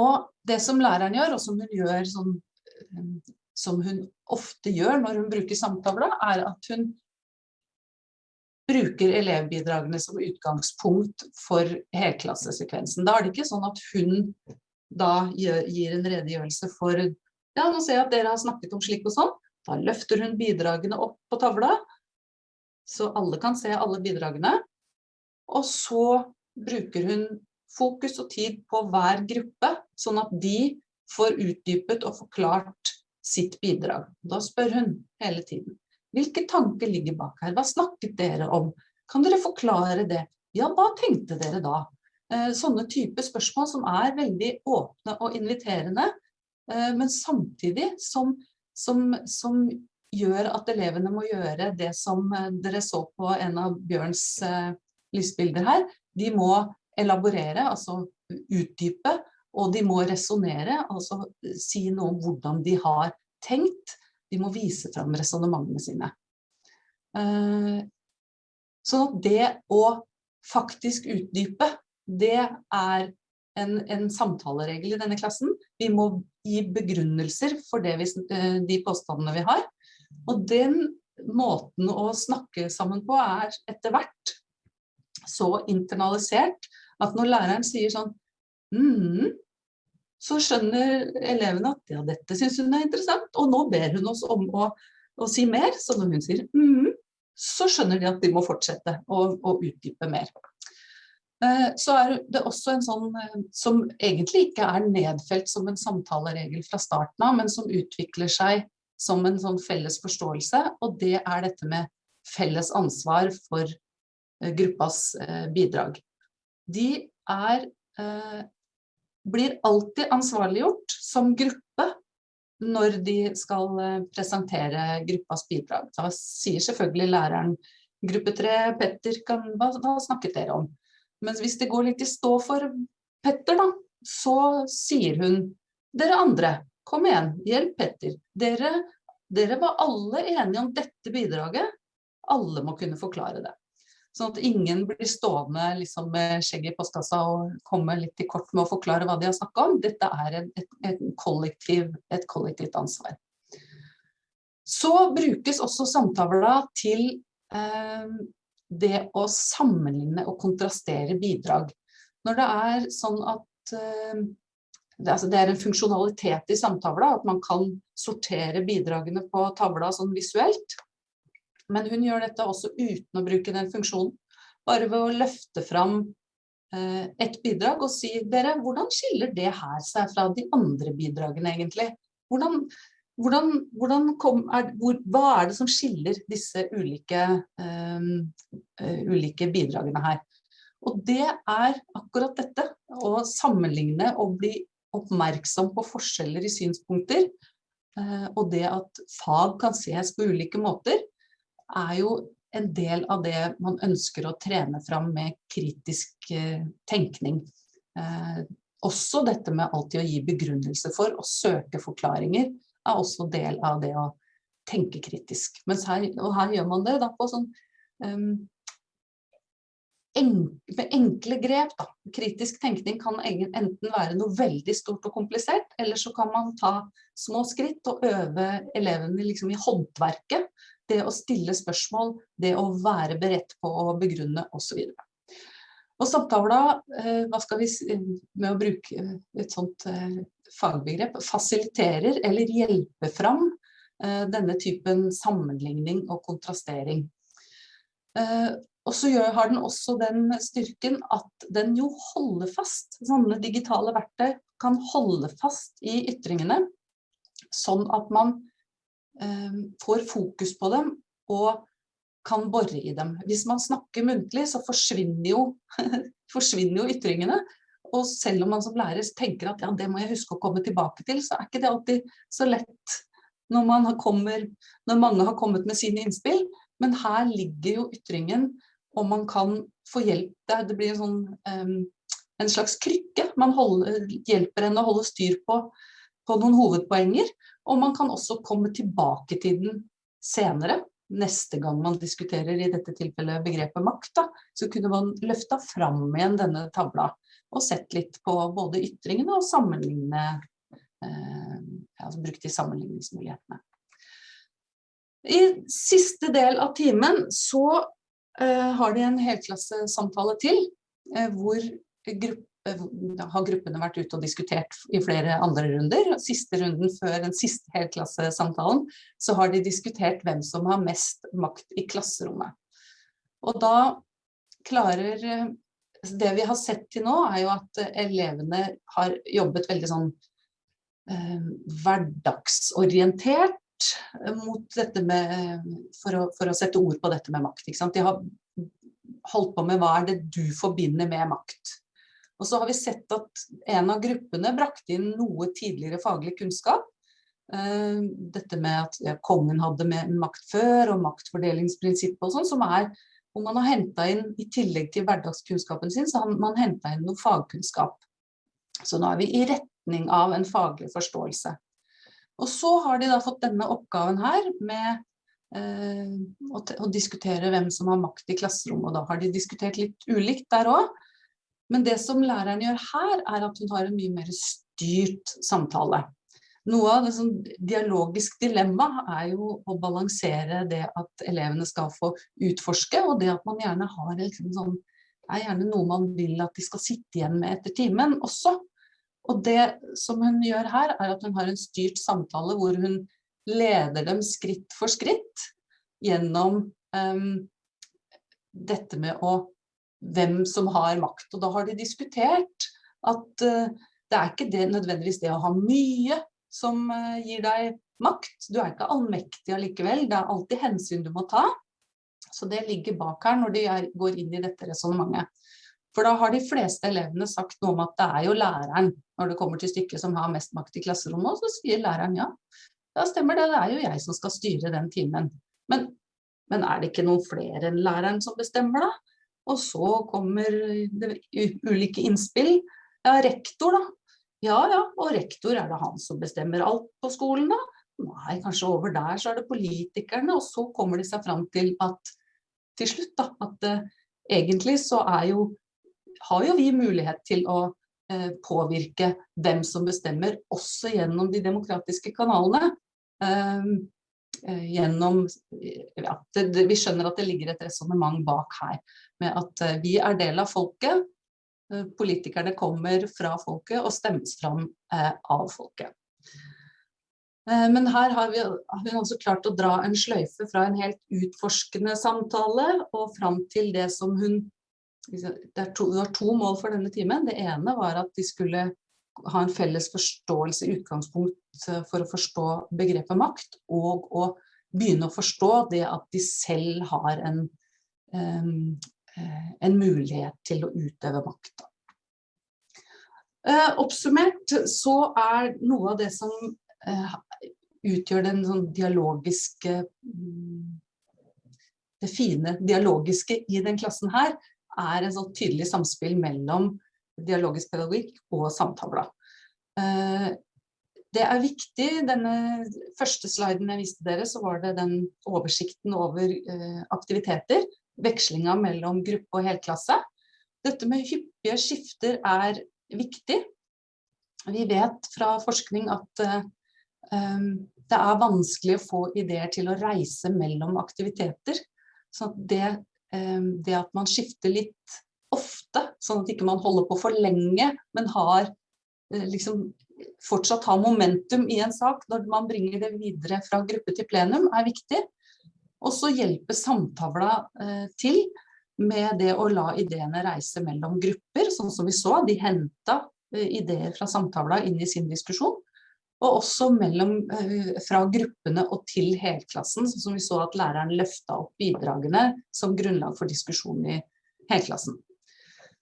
Og det som læreren gjør, og som hun gjør sånn, som hun ofte gjør når hun bruker samtavla, er at hun bruker elevbidragene som utgangspunkt for helklassesekvensen. Da er det ikke sånn at hun da gir, en redegjørelse for ja, nå ser jeg at dere har snakket om slik og sånn. Da løfter hun bidragene opp på tavla, så alle kan se alle bidragene. Og så bruker hun fokus og tid på hver gruppe, sånn at de får utdypet og forklart sitt bidrag. Da spør hun hele tiden, hvilke tanker ligger bak her? Hva snakket dere om? Kan dere forklare det? Ja, hva tenkte dere da? Eh, sånne type spørsmål som er veldig åpne og inviterende, eh, men samtidig som, som, som gjør at elevene må gjøre det som eh, dere så på en av Bjørns lysbilder her. De må elaborere, altså utdype, og de må resonere, altså si noe om hvordan de har tenkt. De må vise fram resonnementene sine. Eh, så det å faktisk utdype, det er en, en, samtaleregel i denne klassen. Vi må gi begrunnelser for vi, eh, de påstandene vi har. Og den måten å snakke sammen på er etter hvert så internalisert at når læreren sier sånn mm, så skjønner elevene at ja, dette synes hun er interessant, og nå ber hun oss om å, å si mer. Så når hun sier mm, så skjønner de at de må fortsette å, utdype mer. Eh, så er det også en sånn eh, som egentlig ikke er nedfelt som en samtaleregel fra starten av, men som utvikler seg som en sånn felles forståelse, og det er dette med felles ansvar for eh, gruppas bidrag de er, blir alltid ansvarliggjort som gruppe når de skal eh, presentere gruppas bidrag. Da sier selvfølgelig læreren gruppe tre, Petter, kan, hva, hva snakket dere om? Men hvis det går litt i stå for Petter da, så sier hun, dere andre, kom igjen, hjelp Petter. Dere, dere var alle enige om dette bidraget, alle må kunne forklare det. Sånn at ingen blir stående liksom, med skjegg i postkassa og komme litt i kort med å forklare hva de har snakket om. Dette er et, et, et, kollektiv, et kollektivt ansvar. Så brukes også samtavla til eh, det å sammenligne og kontrastere bidrag. Når det er sånn at eh, det, altså det, er en funksjonalitet i samtavla, at man kan sortere bidragene på tavla sånn visuelt. Men hun gjør dette også uten å bruke den funksjonen. Bare ved å løfte fram eh, et bidrag og si dere, hvordan skiller det her seg fra de andre bidragene egentlig? Hvordan, hvordan, hvordan kom, er, hvor, hva er det som skiller disse ulike, um, ulike bidragene her? Og det er akkurat dette, å sammenligne og bli oppmerksom på forskjeller i synspunkter, og det at fag kan ses på ulike måter, er jo en del av det man ønsker å trene fram med kritisk eh, tenkning. Eh, også dette med alltid å gi begrunnelse for og søke forklaringer er også del av det å tenke kritisk. Her, og her gjør man det da på sånn um, med enkle grep. Da. Kritisk tenkning kan enten være noe veldig stort og komplisert, eller så kan man ta små skritt og øve elevene liksom i håndverket det å stille spørsmål, det å være beredt på å begrunne osv. Og samtavla, eh, hva skal vi si, med å bruke et sånt eh, fagbegrep, fasiliterer eller hjelper fram eh, denne typen sammenligning og kontrastering. Og så har den også den styrken at den jo holder fast. Sånne digitale verktøy kan holde fast i ytringene, sånn at man får fokus på dem og kan bore i dem. Hvis man snakker muntlig, så forsvinner jo, forsvinner jo ytringene. Og selv om man som lærer tenker at ja, det må jeg huske å komme tilbake til, så er ikke det alltid så lett når, kommer, når mange har kommet med sine innspill. Men her ligger jo ytringen, og man kan få hjelp. Det blir en, sånn, um, en slags krykke. Man holder, hjelper henne å holde styr på, på noen hovedpoenger. Og man kan også komme tilbake til den senere, neste gang man diskuterer i dette tilfellet begrepet makt, da, så kunne man løfta fram igjen denne tavla og sett litt på både ytringene og sammenligne, eh, altså brukt de sammenligningsmulighetene. I siste del av timen så eh, har de en helklassesamtale til, eh, hvor gruppe har gruppene vært ute og diskutert i flere andre runder. Siste runden før den siste helklassesamtalen, så har de diskutert hvem som har mest makt i klasserommet. Og da klarer Det vi har sett til nå, er jo at elevene har jobbet veldig sånn eh, hverdagsorientert mot dette med for å, for å, sette ord på dette med makt. De har holdt på med hva er det du forbinder med makt. Og så har vi sett at en av gruppene brakte inn noe tidligere faglig kunnskap. Eh, dette med at ja, kongen hadde med makt før, og maktfordelingsprinsippet og sånn, som er hvor man har hentet inn, i tillegg til hverdagskunnskapen sin, så har man hentet inn noe fagkunnskap. Så nå er vi i retning av en faglig forståelse. Og så har de da fått denne oppgaven her med eh, å, å, diskutere hvem som har makt i klasserommet, og da har de diskutert litt ulikt der også. Men det som læreren gjør her, er at hun har en mye mer styrt samtale. Noe av det som dialogisk dilemma er jo å balansere det at elevene skal få utforske, og det at man gjerne har liksom sånn, er gjerne noe man vil at de skal sitte igjen med etter timen også. Og det som hun gjør her, er at hun har en styrt samtale hvor hun leder dem skritt for skritt gjennom um, dette med å hvem som har makt. Og da har de diskutert at uh, det er ikke det, nødvendigvis det å ha mye som uh, gir deg makt. Du er ikke allmektig allikevel, det er alltid hensyn du må ta. Så det ligger bak her når de er, går inn i dette resonemanget. For da har de fleste elevene sagt noe om at det er jo læreren, når det kommer til stykket, som har mest makt i klasserommet. Og så sier læreren ja, da stemmer det, det er jo jeg som skal styre den timen. Men Men er det ikke noen flere enn læreren som bestemmer da? Og så kommer det ulike innspill. Ja, rektor da. Ja, ja, og rektor er det han som bestemmer alt på skolen da? Nei, kanskje over der så er det politikerne, og så kommer de seg fram til at til slutt da, at uh, egentlig så er jo, har jo vi mulighet til å uh, påvirke hvem som bestemmer, også gjennom de demokratiske kanalene. Uh, gjennom, ja, det, det, vi skjønner at det ligger et resonemang bak her, med at vi er del av folket, politikerne kommer fra folket og stemmes fram av folket. Eh, men her har vi, har hun også klart å dra en sløyfe fra en helt utforskende samtale og fram til det som hun det, to, det var to mål for denne timen. Det ene var at de skulle ha en felles forståelse i utgangspunkt eh, for å forstå begrepet makt, og å begynne å forstå det at de selv har en, en, eh, mulighet til å utøve makt. Oppsummert så er noe av det som utgjør den sånn dialogiske mm, Det fine dialogiske i den klassen her er en sånn tydelig samspill mellom dialogisk pedagogikk og samtavla. Eh, det er viktig, denne første sliden jeg viste dere, så var det den oversikten over eh, aktiviteter, vekslinga mellom gruppe og helklasse. Dette med hyppige skifter er viktig. Vi vet fra forskning at eh, det er vanskelig å få ideer til å reise mellom aktiviteter. Så det, det at man skifter litt ofte, sånn at ikke man holder på for lenge, men har eh, liksom fortsatt har momentum i en sak når man bringer det videre fra gruppe til plenum, er viktig. Og så hjelper samtavla eh, til med det å la ideene reise mellom grupper, sånn som vi så. De henta eh, ideer fra samtavla inn i sin diskusjon og også mellom, fra gruppene og til helklassen, sånn som vi så at læreren løfta opp bidragene som grunnlag for diskusjon i helklassen.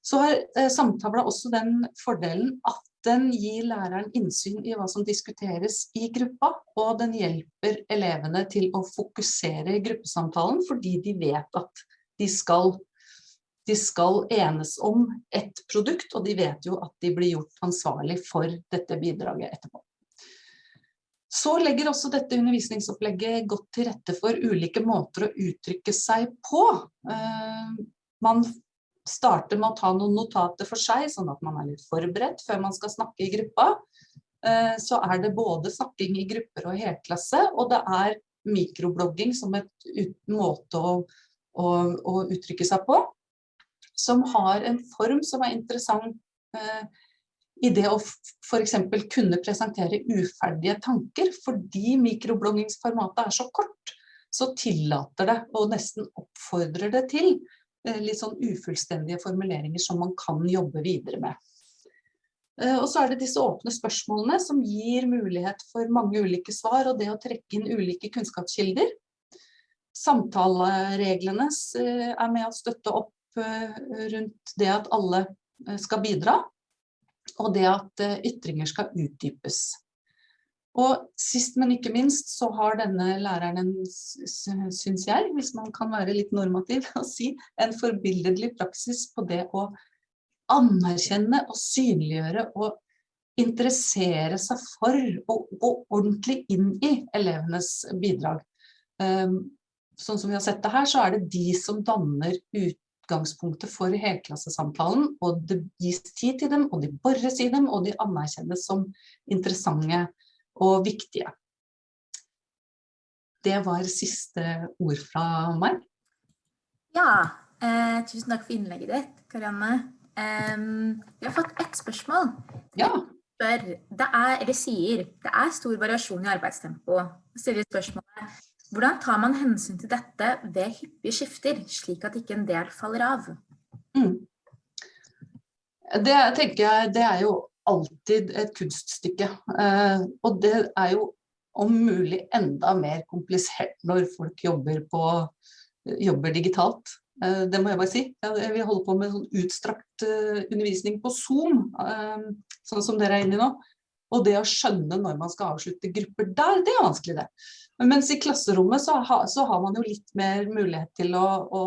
Så har eh, samtavla også den fordelen at den gir læreren innsyn i hva som diskuteres i gruppa, og den hjelper elevene til å fokusere i gruppesamtalen, fordi de vet at de skal, de skal enes om ett produkt, og de vet jo at de blir gjort ansvarlig for dette bidraget etterpå. Så legger også dette undervisningsopplegget godt til rette for ulike måter å uttrykke seg på. Eh, man starter med å ta noen notater for seg, sånn at man er litt forberedt før man skal snakke i gruppa. Eh, så er det både snakking i grupper og helklasse, og det er mikroblogging som et måte å, å, å uttrykke seg på, som har en form som er interessant eh, i det å for eksempel kunne presentere uferdige tanker, fordi mikrobloggingsformatet er så kort, så tillater det og nesten oppfordrer det til litt sånn ufullstendige formuleringer som man kan jobbe videre med. Eh, og så er det disse åpne spørsmålene som gir mulighet for mange ulike svar, og det å trekke inn ulike kunnskapskilder. Samtalereglene eh, er med å støtte opp rundt det at alle skal bidra og det at eh, ytringer skal utdypes. Og sist, men ikke minst, så har denne læreren en, synes jeg, hvis man kan være litt normativ og si, en forbilledlig praksis på det å anerkjenne og synliggjøre og interessere seg for og gå ordentlig inn i elevenes bidrag. Ehm, sånn som vi har sett det her, så er det de som danner ut, utgangspunktet for helklassesamtalen, og det gis tid til dem, og de borres i dem, og de anerkjennes som interessante og viktige. Det var siste ord fra meg. Ja, eh, tusen takk for innlegget ditt, Karianne. Um, vi har fått ett spørsmål. Ja. Det er, eller sier, det er stor variasjon i arbeidstempo. Stiller spørsmålet, hvordan tar man hensyn til dette ved hyppige skifter, slik at ikke en del faller av? Mm. Det tenker jeg, det er jo alltid et kunststykke. Eh, og det er jo om mulig enda mer komplisert når folk jobber, på, jobber digitalt. Eh, det må jeg bare si. Vi holder på med sånn utstrakt eh, undervisning på Zoom, sånn som dere er inne i nå. Og det å skjønne når man skal avslutte grupper der, det er vanskelig det. Mens i klasserommet så, ha, så, har man jo litt mer mulighet til å, å,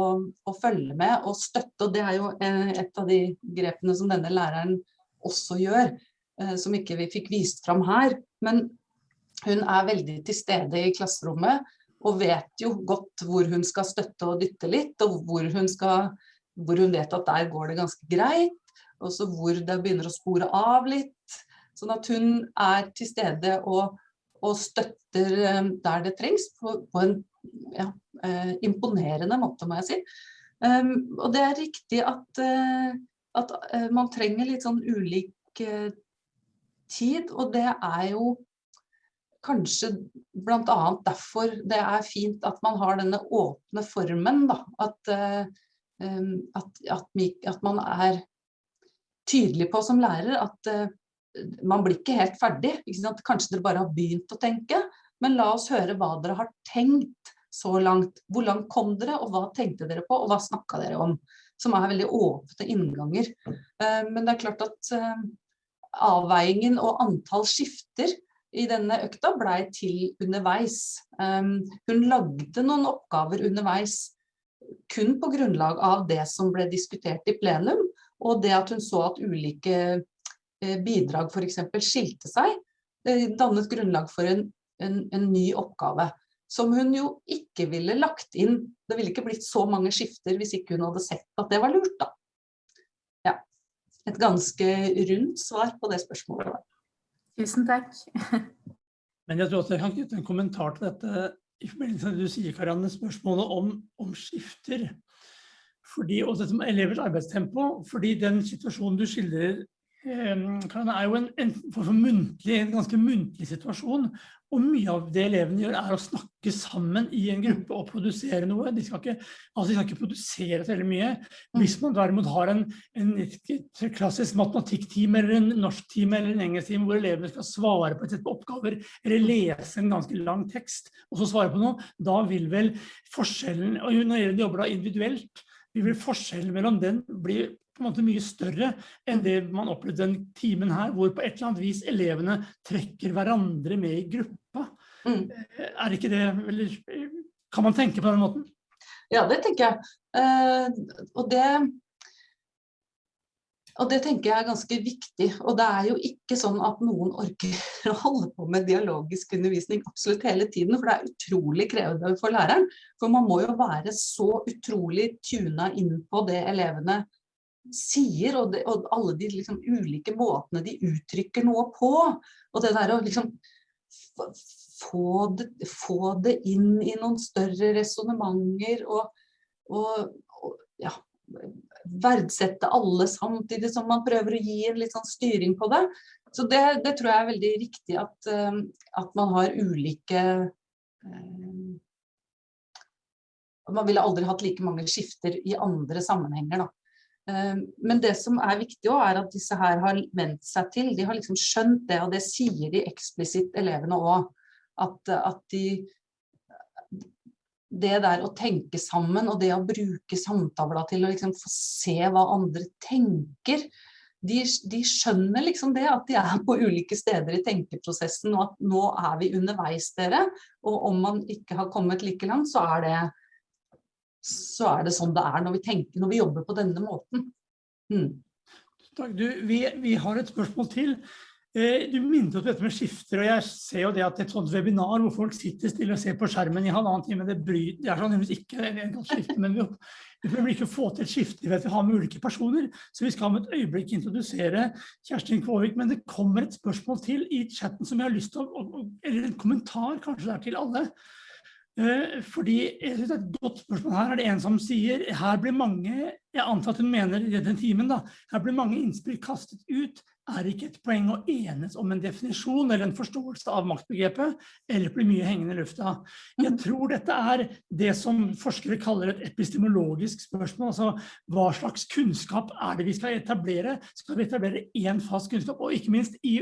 å, følge med og støtte, og det er jo et av de grepene som denne læreren også gjør, eh, som ikke vi fikk vist fram her. Men hun er veldig til stede i klasserommet, og vet jo godt hvor hun skal støtte og dytte litt, og hvor hun, skal, hvor hun vet at der går det ganske greit, og så hvor det begynner å spore av litt. Sånn at hun er til stede og og støtter eh, der det trengs på, på en ja, eh, imponerende måte, må jeg si. Um, og det er riktig at, uh, at uh, man trenger litt sånn ulik uh, tid, og det er jo kanskje annet derfor det er fint at man har denne åpne formen, da. At, um, at, at, at man er tydelig på som lærer at man blir ikke helt ferdig. Ikke Kanskje dere bare har begynt å tenke, men la oss høre hva dere har tenkt så langt. Hvor langt kom dere, og hva tenkte dere på, og hva snakka dere om? Som er veldig åpne innganger. Eh, men det er klart at eh, avveiingen og antall skifter i denne økta blei til underveis. Eh, hun lagde noen oppgaver underveis kun på grunnlag av det som ble diskutert i plenum, og det at hun så at ulike bidrag f.eks. skilte seg, dannet grunnlag for en, en, en, ny oppgave. Som hun jo ikke ville lagt inn. Det ville ikke blitt så mange skifter hvis ikke hun hadde sett at det var lurt, da. Ja. Et ganske rundt svar på det spørsmålet. Tusen takk. Men jeg tror også jeg kan knytte en kommentar til dette i forbindelse med det du sier, Karianne, spørsmålet om, om skifter. Fordi, og dette med elevers arbeidstempo, fordi den situasjonen du skildrer Karianne, det er jo en, en, muntlig, en, ganske muntlig situasjon, og mye av det elevene gjør er å snakke sammen i en gruppe og produsere noe. De skal ikke, altså de skal ikke produsere så veldig mye. Hvis man derimot har en, en klassisk matematikktime eller en norsktime eller en engelsktime hvor elevene skal svare på et sett på oppgaver eller lese en ganske lang tekst og så svare på noe, da vil vel forskjellen, og når de jobber da individuelt, vil forskjellen mellom den bli på en måte mye større enn det man opplevde den timen her, hvor på et eller annet vis elevene trekker hverandre med i gruppa. Mm. Eh, er ikke det, eller kan man tenke på den måten? Ja, det tenker jeg. Uh, og det og det tenker jeg er ganske viktig. Og det er jo ikke sånn at noen orker å holde på med dialogisk undervisning absolutt hele tiden, for det er utrolig krevende for læreren. For man må jo være så utrolig tuna inn på det elevene sier, og, det, og alle de liksom, ulike måtene de uttrykker noe på. Og det der å liksom få det, få det inn i noen større resonnementer og, og, og, ja, verdsette alle samtidig som man prøver å gi en litt sånn styring på det. Så det, det tror jeg er veldig riktig at, um, at man har ulike um, Man ville aldri hatt like mange skifter i andre sammenhenger, da. Eh, men det som er viktig også, er at disse her har vent seg til, de har liksom skjønt det, og det sier de eksplisitt elevene også. At, at de, det der å tenke sammen og det å bruke samtavla til å liksom få se hva andre tenker, de, de, skjønner liksom det, at de er på ulike steder i tenkeprosessen, og at nå er vi underveis dere, og om man ikke har kommet like langt, så er det så er det sånn det er når vi tenker, når vi jobber på denne måten. Mm. Takk, du, vi, vi, har et spørsmål til. Eh, du minnet oss dette med skifter, og jeg ser jo det at et sånt webinar hvor folk sitter stille og ser på skjermen i halvannen time, det, bryr, det er sannsynligvis ikke en skifte, men vi, vi prøver ikke få til et skifte ved at vi har med ulike personer, så vi skal om et øyeblikk introdusere Kjerstin Kvåvik, men det kommer et spørsmål til i chatten som jeg har lyst til å, eller en kommentar kanskje der til alle. Eh, fordi jeg synes det er et godt spørsmål her. Er det en som sier her blir mange, jeg antar at hun mener i den timen da, her blir mange innspill kastet ut. Er det ikke et poeng å enes om en definisjon eller en forståelse av maktbegrepet, eller blir mye hengende i lufta? Jeg mm. tror dette er det som forskere kaller et epistemologisk spørsmål. Altså, hva slags kunnskap er det vi skal etablere? Skal vi etablere en fast kunnskap? Og ikke minst i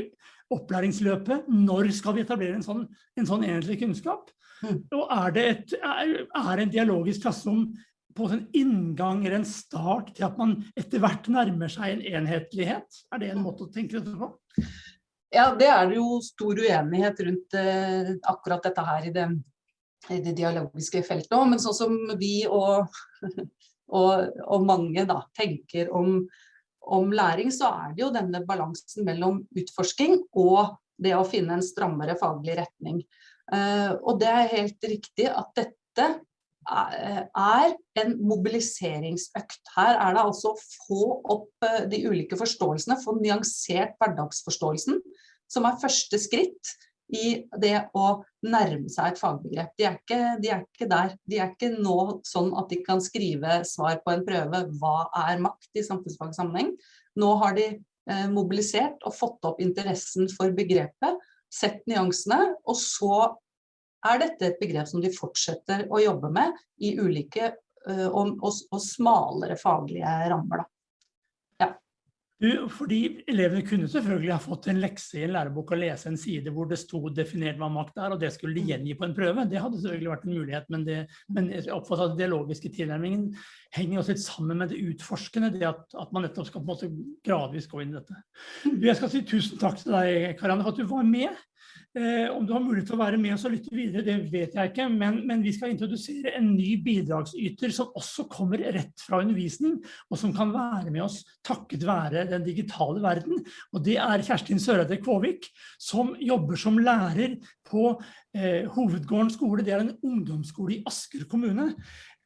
opplæringsløpet, når skal vi etablere en sånn, en sånn enhetlig kunnskap? Mm. Og er det et, er, er en dialogisk klasserom på en inngang eller en start til at man etter hvert nærmer seg en enhetlighet? Er det en måte å tenke dette på? Ja, det er jo stor uenighet rundt eh, akkurat dette her i det i det dialogiske feltet òg, men sånn som vi og, og, og mange da, tenker om, om, læring, så er det jo denne balansen mellom utforsking og det å finne en strammere faglig retning. Uh, og det er helt riktig at dette er en mobiliseringsøkt. Her er det altså å få opp eh, de ulike forståelsene, få nyansert hverdagsforståelsen, som er første skritt i det å nærme seg et fagbegrep. De er, ikke, de er ikke der. De er ikke nå sånn at de kan skrive svar på en prøve hva er makt i samfunnsfagsammenheng. Nå har de eh, mobilisert og fått opp interessen for begrepet, sett nyansene, og så er dette et begrep som de fortsetter å jobbe med i ulike eh, og, og, og, smalere faglige rammer. Da. Du, fordi elevene kunne selvfølgelig ha fått en lekse i en lærebok og lese en side hvor det sto definert hva makt er, og det skulle de gjengi på en prøve. Det hadde selvfølgelig vært en mulighet, men, det, men jeg oppfatter at den dialogiske tilnærmingen henger også litt sammen med det utforskende, det at, at man nettopp skal på en måte gradvis gå inn i dette. Jeg skal si tusen takk til deg, Karianne, for at du var med. Eh, om du har mulighet til å være med oss og lytte videre, det vet jeg ikke, men, men, vi skal introdusere en ny bidragsyter som også kommer rett fra undervisning, og som kan være med oss takket være den digitale verden. Og det er Kjerstin Søreide Kvåvik, som jobber som lærer på eh, Hovedgården skole. Det er en ungdomsskole i Asker kommune.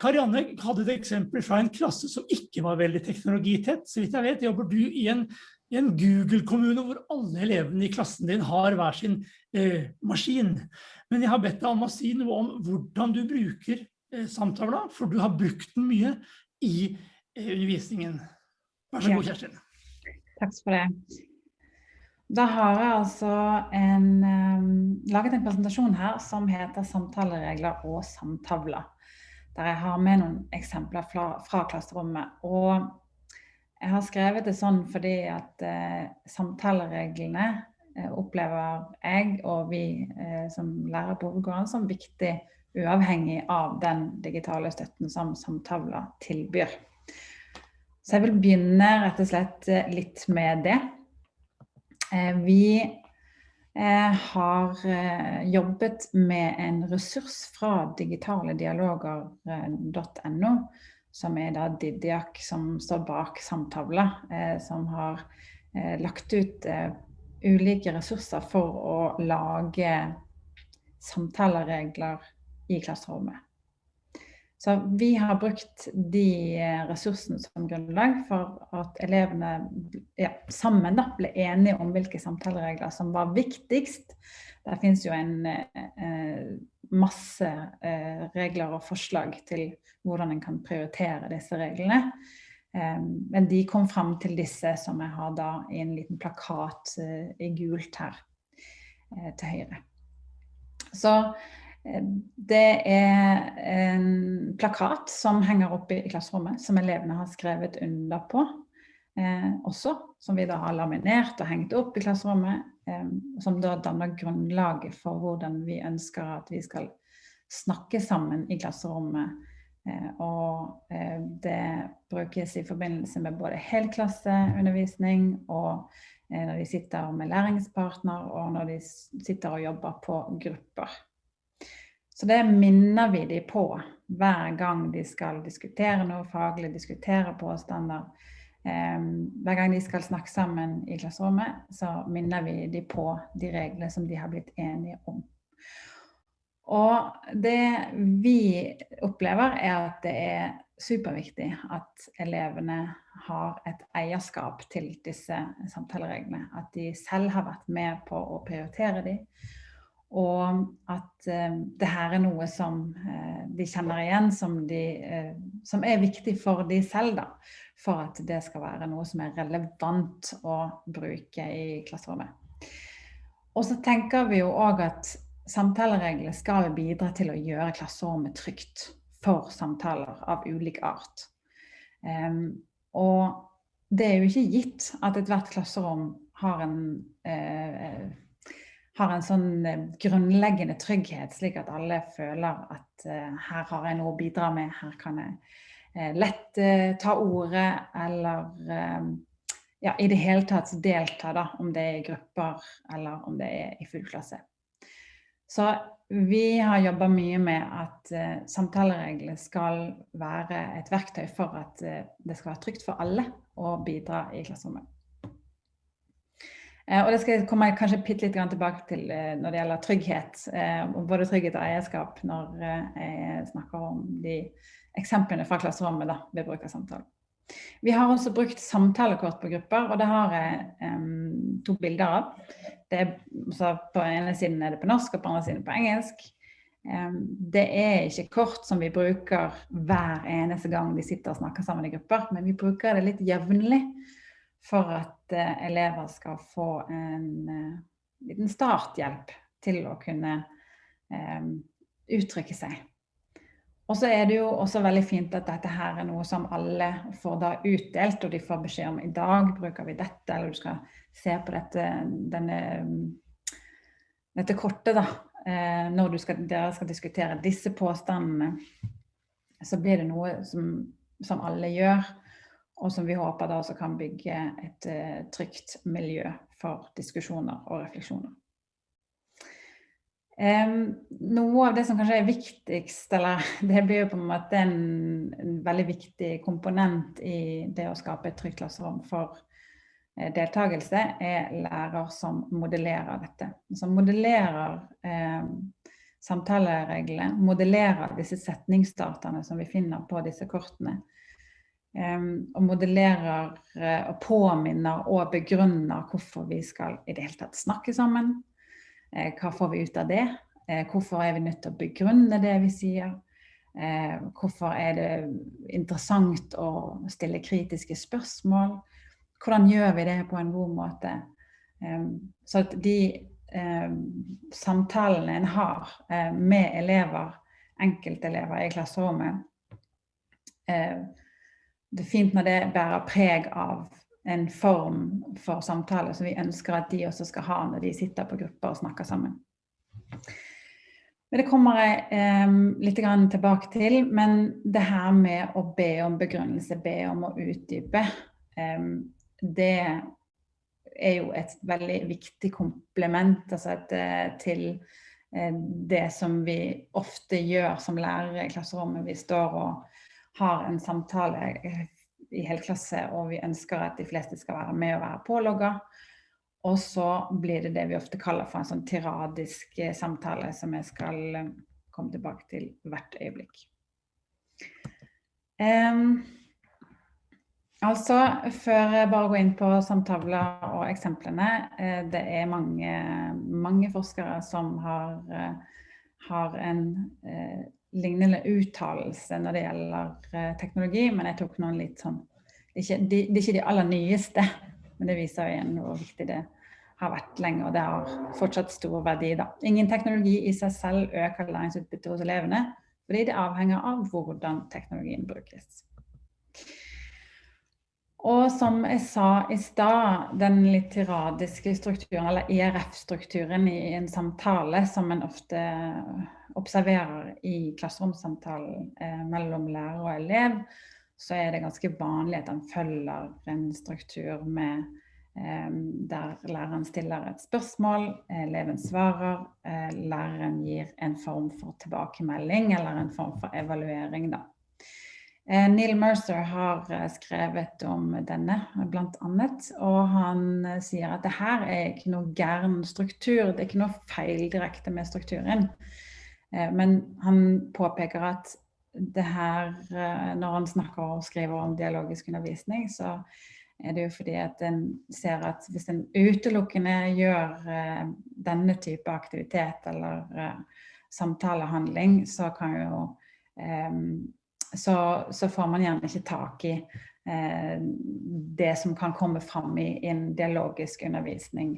Karianne hadde et eksempel fra en klasse som ikke var veldig teknologitett. Så vidt jeg vet, jobber du i en i en Google-kommune hvor alle elevene i klassen din har hver sin eh, maskin. Men jeg har bedt deg om å si noe om hvordan du bruker eh, samtavla, for du har brukt den mye i eh, undervisningen. Vær så god, Kjerstin. Takk for det. Da har jeg altså en, um, laget en presentasjon her som heter samtaleregler og samtavler. Der jeg har med noen eksempler fra, fra klasserommet. Og jeg har skrevet det sånn fordi at eh, samtalereglene eh, opplever jeg og vi eh, som lærer på hovedgården som viktig uavhengig av den digitale støtten som samtaler tilbyr. Så jeg vil begynne rett og slett eh, litt med det. Eh, vi eh, har jobbet med en ressurs fra digitaledialoger.no som er da Didiak som står bak Samtavla, eh, som har eh, lagt ut eh, ulike ressurser for å lage samtaleregler i klasserommet. Så vi har brukt de eh, ressursene som grunnlag for at elevene ja, sammen da, ble enige om hvilke samtaleregler som var viktigst. Der finnes jo en eh, masse eh, regler og forslag til hvordan en kan prioritere disse reglene. Men de kom fram til disse som jeg har da i en liten plakat eh, i gult her eh, til høyre. Så eh, det er en plakat som henger oppe i klasserommet, som elevene har skrevet under på. Eh, også, som vi da har laminert og hengt opp i klasserommet. Eh, som da danner grunnlaget for hvordan vi ønsker at vi skal snakke sammen i klasserommet Eh, og eh, det brukes i forbindelse med både helklasseundervisning og eh, når de sitter med læringspartner og når de sitter og jobber på grupper. Så det minner vi de på hver gang de skal diskutere noe faglig, diskutere påstander. Hver gang de skal snakke sammen i klasserommet, så minner vi de på de reglene som de har blitt enige om. Og det vi opplever er at det er superviktig at elevene har et eierskap til disse samtalereglene. At de selv har vært med på å prioritere dem. Og at eh, det her er noe som eh, de kjenner igjen, som, de, eh, som, er viktig for de selv. da, For at det skal være noe som er relevant å bruke i klasserommet. Og så tenker vi jo òg at Samtalereglene skal bidra til å gjøre klasserommet trygt for samtaler av ulik art. Um, og det er jo ikke gitt at ethvert klasserom har en, uh, har en sånn uh, grunnleggende trygghet, slik at alle føler at uh, her har jeg noe å bidra med, her kan jeg lett ta ordet, eller ja, i det hele tatt delta, da, om det er i grupper eller om det er i full klasse. Så vi har jobba mye med at uh, samtaleregler skal være et verktøy for at uh, det skal være trygt for alle å bidra i klasserommet. Uh, og det skal komme kanskje litt tilbake til når det gjelder trygghet. både trygghet og eierskap når jeg snakker om de eksemplene fra klasserommet da, ved bruk av samtale. Vi har også brukt samtalekort på grupper, og det har jeg um, to bilder av. Er, på ene siden er det på norsk, og på andre siden på engelsk. Um, det er ikke kort som vi bruker hver eneste gang vi sitter og snakker sammen i grupper, men vi bruker det litt jevnlig for at uh, elever skal få en uh, liten starthjelp til å kunne um, uttrykke seg. Og så er det jo også veldig fint at dette her er noe som alle får da utdelt, og de får beskjed om i dag bruker vi dette, eller du skal se på dette, denne, dette kortet da, eh, når skal, dere skal diskutere disse påstandene. Så blir det noe som, som alle gjør, og som vi håper da også kan bygge et uh, trygt miljø for diskusjoner og refleksjoner. Noe av det som kanskje er viktigst, eller det blir jo på en måte en, en veldig viktig komponent i det å skape et trygt klasserom for eh, deltakelse, er lærer som modellerer dette. Som modellerer eh, samtalereglene, modellerer disse setningsdataene som vi finner på disse kortene. Og modellerer uh, og påminner og begrunner hvorfor vi skal i det hele tatt snakke sammen Eh, hva får vi ut av det? Eh, hvorfor er vi nødt til å begrunne det vi sier? Eh, hvorfor er det interessant å stille kritiske spørsmål? Hvordan gjør vi det på en god måte? Så at de samtalene en har med elever, enkeltelever i klasserommet, det er fint når det bærer preg av en form for samtale som vi ønsker at de også skal ha når de sitter på grupper og snakker sammen. Men Det kommer jeg eh, litt tilbake til, men det her med å be om begrunnelse, be om å utdype, eh, det er jo et veldig viktig komplement altså et, eh, til eh, det som vi ofte gjør som lærere i klasserommet. Vi står og har en samtale eh, i helklasse, og vi ønsker at de fleste skal være med og være pålogga. Og så blir det det vi ofte kaller for en sånn tiradisk eh, samtale, som jeg skal eh, komme tilbake til hvert øyeblikk. Um, altså, før jeg bare går inn på samtaler og eksemplene, det er mange, mange forskere som har, har en lignende uttalelse når det gjelder uh, teknologi, men jeg tok noen litt sånn det er, ikke, de, det er ikke de aller nyeste, men det viser igjen hvor viktig det har vært lenge, og det har fortsatt stor verdi. Da. Ingen teknologi i seg selv øker læringsutbyttet hos elevene, fordi det avhenger av hvordan teknologien brukes. Og som jeg sa i stad, den litteradiske strukturen, eller IRF-strukturen i en samtale som en ofte observerer i klasseromssamtalen eh, mellom lærer og elev, så er det ganske vanlig at en følger en struktur med eh, der læreren stiller et spørsmål, eleven svarer, eh, læreren gir en form for tilbakemelding eller en form for evaluering. Da. Eh, Neil Mercer har eh, skrevet om denne, blant annet, og han eh, sier at det her er ikke noe gæren struktur, det er ikke noe feil direkte med strukturen. Men han påpeker at det her, når han snakker og skriver om dialogisk undervisning, så er det jo fordi at en ser at hvis en utelukkende gjør denne type aktivitet eller samtalehandling, så kan jo så, så, får man gjerne ikke tak i det som kan komme fram i, i en dialogisk undervisning.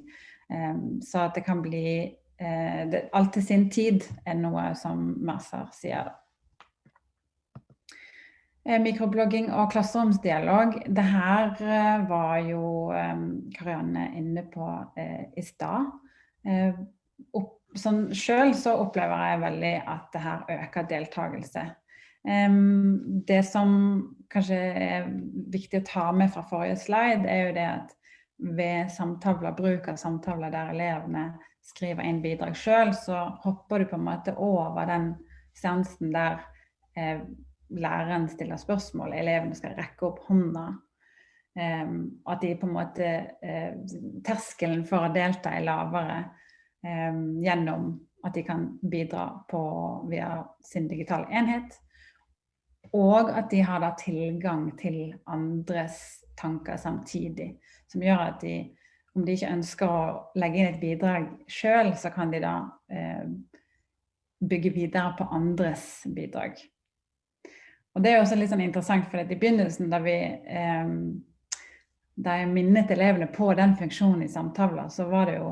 så at det kan bli eh, det, alt til sin tid er noe som Mercer sier. Eh, mikroblogging og klasseromsdialog. Det her eh, var jo eh, Karianne inne på eh, i stad. Eh, sånn, selv så opplever jeg veldig at det her øker deltakelse. Det som kanskje er viktig å ta med fra forrige slide, er jo det at ved samtaler, bruk av samtaler der elevene skriver inn bidrag sjøl, så hopper du på en måte over den seansen der eh, læreren stiller spørsmål, elevene skal rekke opp hånda. Eh, at de på en måte eh, Terskelen for å delta er lavere eh, gjennom at de kan bidra på, via sin digitale enhet. Og at de har da tilgang til andres tanker samtidig. Som gjør at de, om de ikke ønsker å legge inn et bidrag sjøl, så kan de da eh, bygge videre på andres bidrag. Og det er også litt sånn interessant, for i begynnelsen da vi eh, da jeg minnet elevene på den funksjonen i samtaler, så var det jo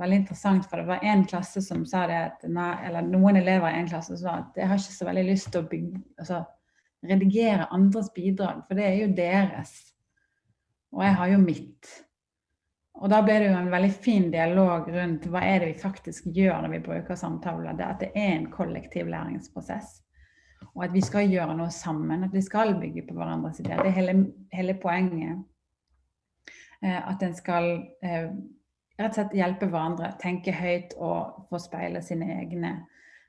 veldig interessant, for det var en klasse som sa det at eller noen elever i en klasse sa at jeg har ikke så veldig lyst til å bygge, altså, redigere andres bidrag, for det er jo deres. Og jeg har jo mitt. Og da ble det jo en veldig fin dialog rundt hva er det vi faktisk gjør når vi bruker samtaler. Det at det er en kollektiv læringsprosess. Og at vi skal gjøre noe sammen. At vi skal bygge på hverandres ideer. Det er hele, hele poenget. Eh, at en skal eh, rett og slett hjelpe hverandre, tenke høyt og få speile sine egne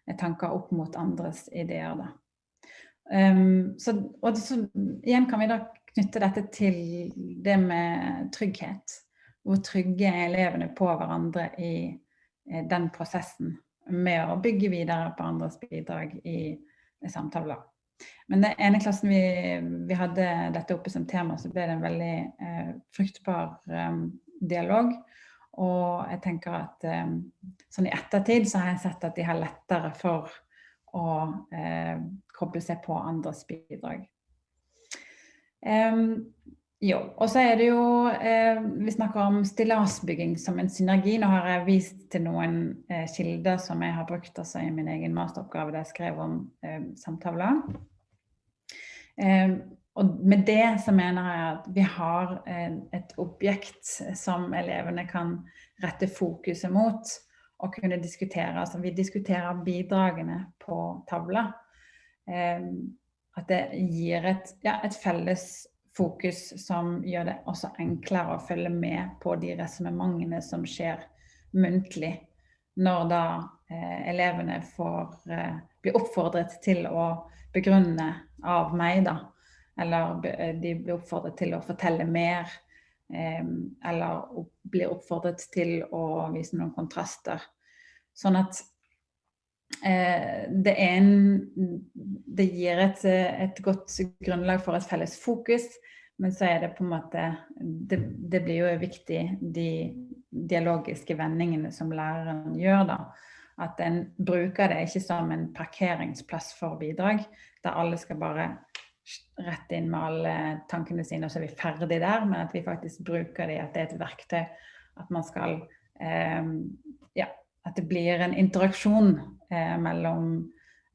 eh, tanker opp mot andres ideer. Um, så, og så, igjen kan vi da knytte dette til det med trygghet. Hvor trygge er elevene på hverandre i i den prosessen med å bygge videre på andres bidrag i, i samtaler. Men den ene klassen vi, vi, hadde dette oppe som tema, så ble det en veldig eh, fruktbar eh, dialog. Og jeg tenker at um, sånn i ettertid så har jeg sett at de har lettere for å eh, koble seg på andres bidrag. Um, jo, og så er det jo eh, Vi snakker om stillasbygging som en synergi. Nå har jeg vist til noen eh, kilder som jeg har brukt altså, i min egen masteroppgave der jeg skrev om samtaler. Og med det så mener jeg at vi har et objekt som elevene kan rette fokuset mot og kunne diskutere. Altså vi diskuterer bidragene på tavla. At det gir et, ja, et felles fokus som gjør det også enklere å følge med på de resonnementene som skjer muntlig. Når da eh, elevene får eh, bli oppfordret til å begrunne av meg, da eller eh, de blir oppfordret til å fortelle mer. Eller blir oppfordret til å vise noen kontraster. Sånn at eh, det, en, det gir et, et, godt grunnlag for et felles fokus, men så er det på en måte Det, det blir jo viktig, de dialogiske vendingene som læreren gjør, da. At en bruker det ikke som en parkeringsplass for bidrag, der alle skal bare rett inn med alle tankene sine, og så er vi ferdig der. Men at vi faktisk bruker det, at det er et verktøy. At man skal eh, Ja, at det blir en interaksjon eh, mellom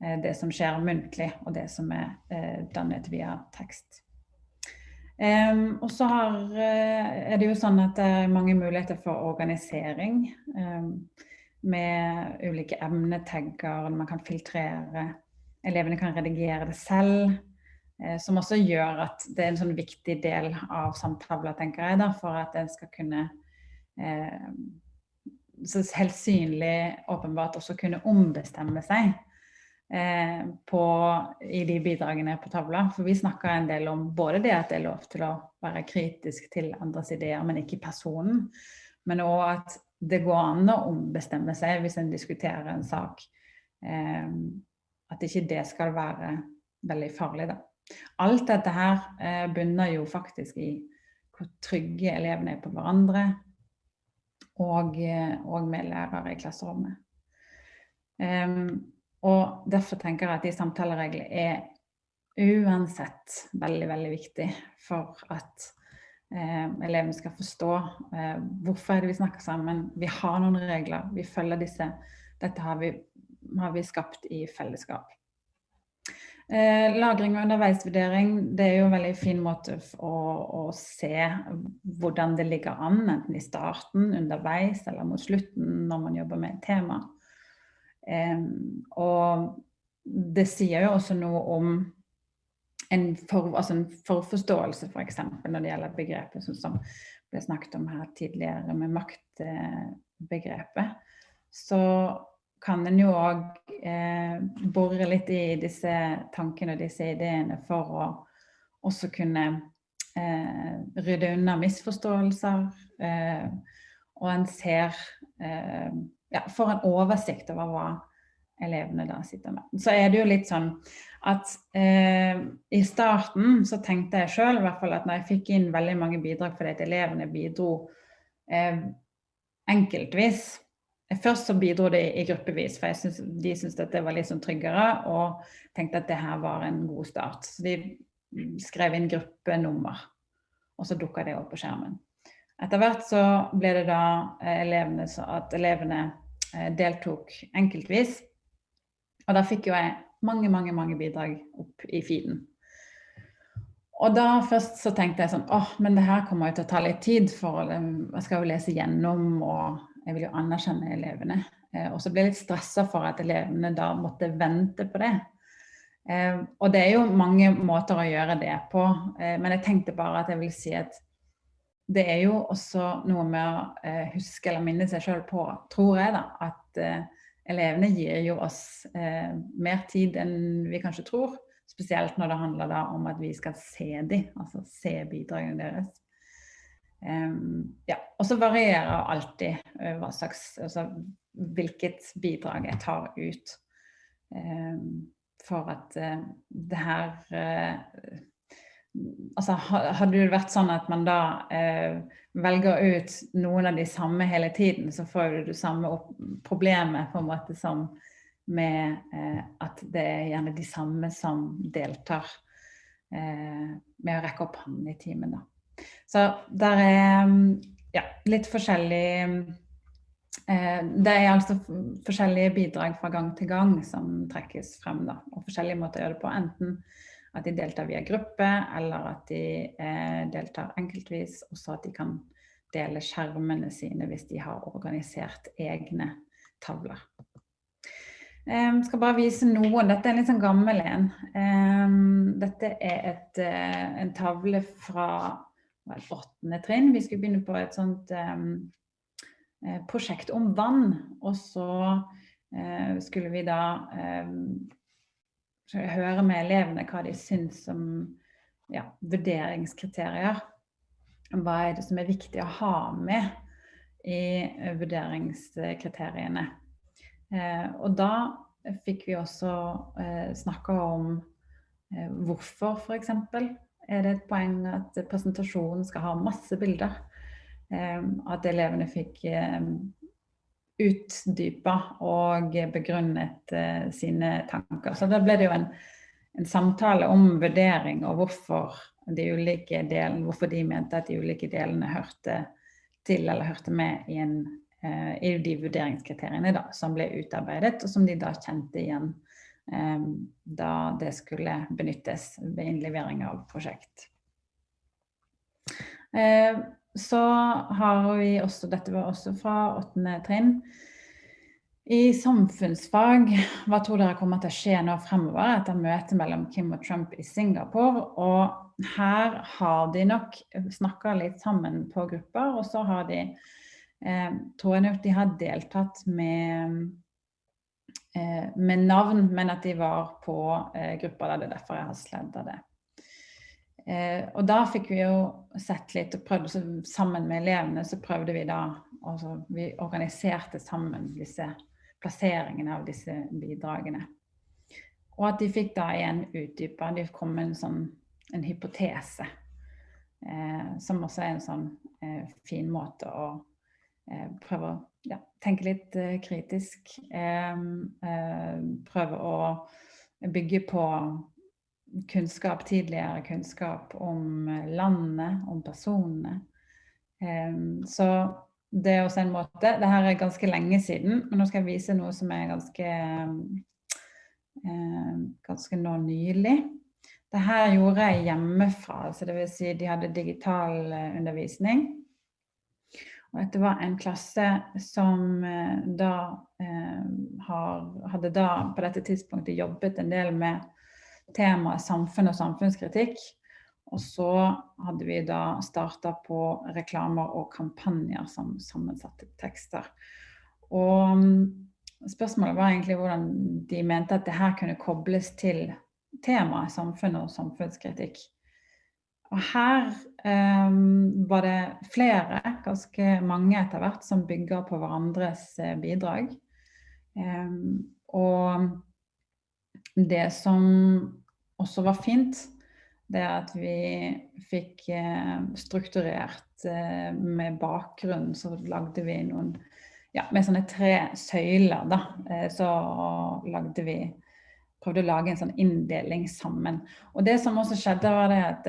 eh, det som skjer muntlig, og det som er eh, dannet via tekst. Um, og så uh, er det jo sånn at det er mange muligheter for organisering. Um, med ulike emnetagger, man kan filtrere. Elevene kan redigere det selv. Eh, som også gjør at det er en sånn viktig del av samtaler, tenker jeg, da, for at en skal kunne eh, så helt synlig åpenbart også kunne ombestemme seg eh, på, i de bidragene på tavla. For vi snakker en del om både det at det er lov til å være kritisk til andres ideer, men ikke personen. Men òg at det går an å ombestemme seg hvis en diskuterer en sak. Eh, at ikke det skal være veldig farlig, da. Alt dette her eh, bunner jo faktisk i hvor trygge elevene er på hverandre, og, eh, og med lærere i klasserommet. Um, og derfor tenker jeg at de samtalereglene er uansett veldig, veldig viktig for at eh, elevene skal forstå eh, hvorfor er det vi snakker sammen. Vi har noen regler, vi følger disse. Dette har vi, har vi skapt i fellesskap. Eh, lagring og underveisvurdering det er jo en veldig fin måte å, å, se hvordan det ligger an, enten i starten, underveis eller mot slutten når man jobber med et tema. Eh, og det sier jo også noe om en, for, altså en forforståelse, f.eks. For når det gjelder begrepet som ble snakket om her tidligere med maktbegrepet, så kan en jo òg eh, bore litt i disse tankene og disse ideene for å også kunne eh, rydde unna misforståelser. Eh, og en ser eh, ja, Får en oversikt over hva elevene da sitter med. Så er det jo litt sånn at eh, i starten så tenkte jeg sjøl at når jeg fikk inn veldig mange bidrag fordi at elevene bidro eh, enkeltvis Først så bidro de i gruppevis, for synes, de syntes at det var litt sånn tryggere og tenkte at det her var en god start. Så de skrev inn gruppenummer, og så dukka det opp på skjermen. Etter hvert så ble det da eh, elevene, at elevene eh, deltok enkeltvis. Og da fikk jo jeg mange, mange, mange bidrag opp i feeden. Og da først så tenkte jeg sånn åh, men det her kommer jo til å ta litt tid, for jeg skal jo lese gjennom, og jeg vil jo anerkjenne elevene. Eh, og så ble jeg litt stressa for at elevene da måtte vente på det. Eh, og det er jo mange måter å gjøre det på, eh, men jeg tenkte bare at jeg vil si at det er jo også noe med å huske eller minne seg sjøl på, tror jeg, da, at elevene gir jo oss eh, mer tid enn vi kanskje tror. Spesielt når det handler om at vi skal se dem, altså se bidragene deres. Ja. Og så varierer alltid uh, hva slags, altså, hvilket bidrag jeg tar ut. For at uh, det her uh, altså, Hadde det vært sånn at man da eh, velger ut noen av de samme hele tiden, så får du det samme problemet på en måte som med eh, at det er gjerne de samme som deltar eh, med å rekke opp hånden i timen. Da. Så der er ja, litt forskjellig eh, det er altså forskjellige bidrag fra gang til gang som trekkes frem. Da, og forskjellige måter å gjøre det på. Enten at de deltar via gruppe, eller at de eh, deltar enkeltvis. Også at de kan dele skjermene sine hvis de har organisert egne tavler. Jeg skal bare vise noen. Dette er en litt sånn gammel en. Dette er et, eh, en tavle fra åttende trinn. Vi skulle begynne på et sånt um, prosjekt om vann. Og så uh, skulle vi da um, høre med elevene hva de syns om ja, vurderingskriterier. Hva er det som er viktig å ha med i vurderingskriteriene. Eh, og da fikk vi også eh, snakka om eh, hvorfor, f.eks. Er det et poeng at presentasjonen skal ha masse bilder? Eh, at elevene fikk eh, utdypa og begrunnet uh, sine tanker. Så da ble det jo en, en, samtale om vurdering og hvorfor de ulike delene, hvorfor de mente at de ulike delene hørte til eller hørte med i, en, uh, i de vurderingskriteriene da, som ble utarbeidet, og som de da kjente igjen da det skulle benyttes ved innlevering av prosjekt. Uh, så har vi også, dette var også fra åttende trinn, i samfunnsfag, hva tror dere kommer til å skje nå fremover etter møtet mellom Kim og Trump i Singapore? Og her har de nok snakka litt sammen på grupper, og så har de eh, tror jeg nok de har deltatt med, med navn, men at de var på eh, grupper. Det er derfor jeg har sledda det. Eh, og da fikk vi jo sett litt og prøvde sammen med elevene, så prøvde vi da altså, Vi organiserte sammen disse plasseringene av disse bidragene. Og at de fikk da igjen utdypa, de kom med en sånn en hypotese. Eh, som også er en sånn eh, fin måte å eh, prøve å ja, tenke litt uh, kritisk. Eh, prøve å bygge på kunnskap, tidligere kunnskap om landet, om personene. så det er også en måte. Dette er ganske lenge siden, men nå skal jeg vise noe som er ganske, uh, ganske nå nylig. Dette gjorde jeg hjemmefra, så det vil si de hadde digital eh, undervisning. Og dette var en klasse som eh, da eh, har, hadde da på dette tidspunktet jobbet en del med temaet samfunn og samfunnskritikk. Og så hadde vi da starta på reklamer og kampanjer som sammensatte tekster. Og mm, spørsmålet var egentlig hvordan de mente at det her kunne kobles til temaet samfunn og samfunnskritikk. Og her um, var det flere, ganske mange etter hvert, som bygger på hverandres eh, bidrag. Um, og det som også var fint, det er at vi fikk uh, strukturert uh, med bakgrunn, så lagde vi noen ja, med sånne tre søyler, da, uh, så lagde vi Prøvde å lage en sånn inndeling sammen. Og det som også skjedde, var det at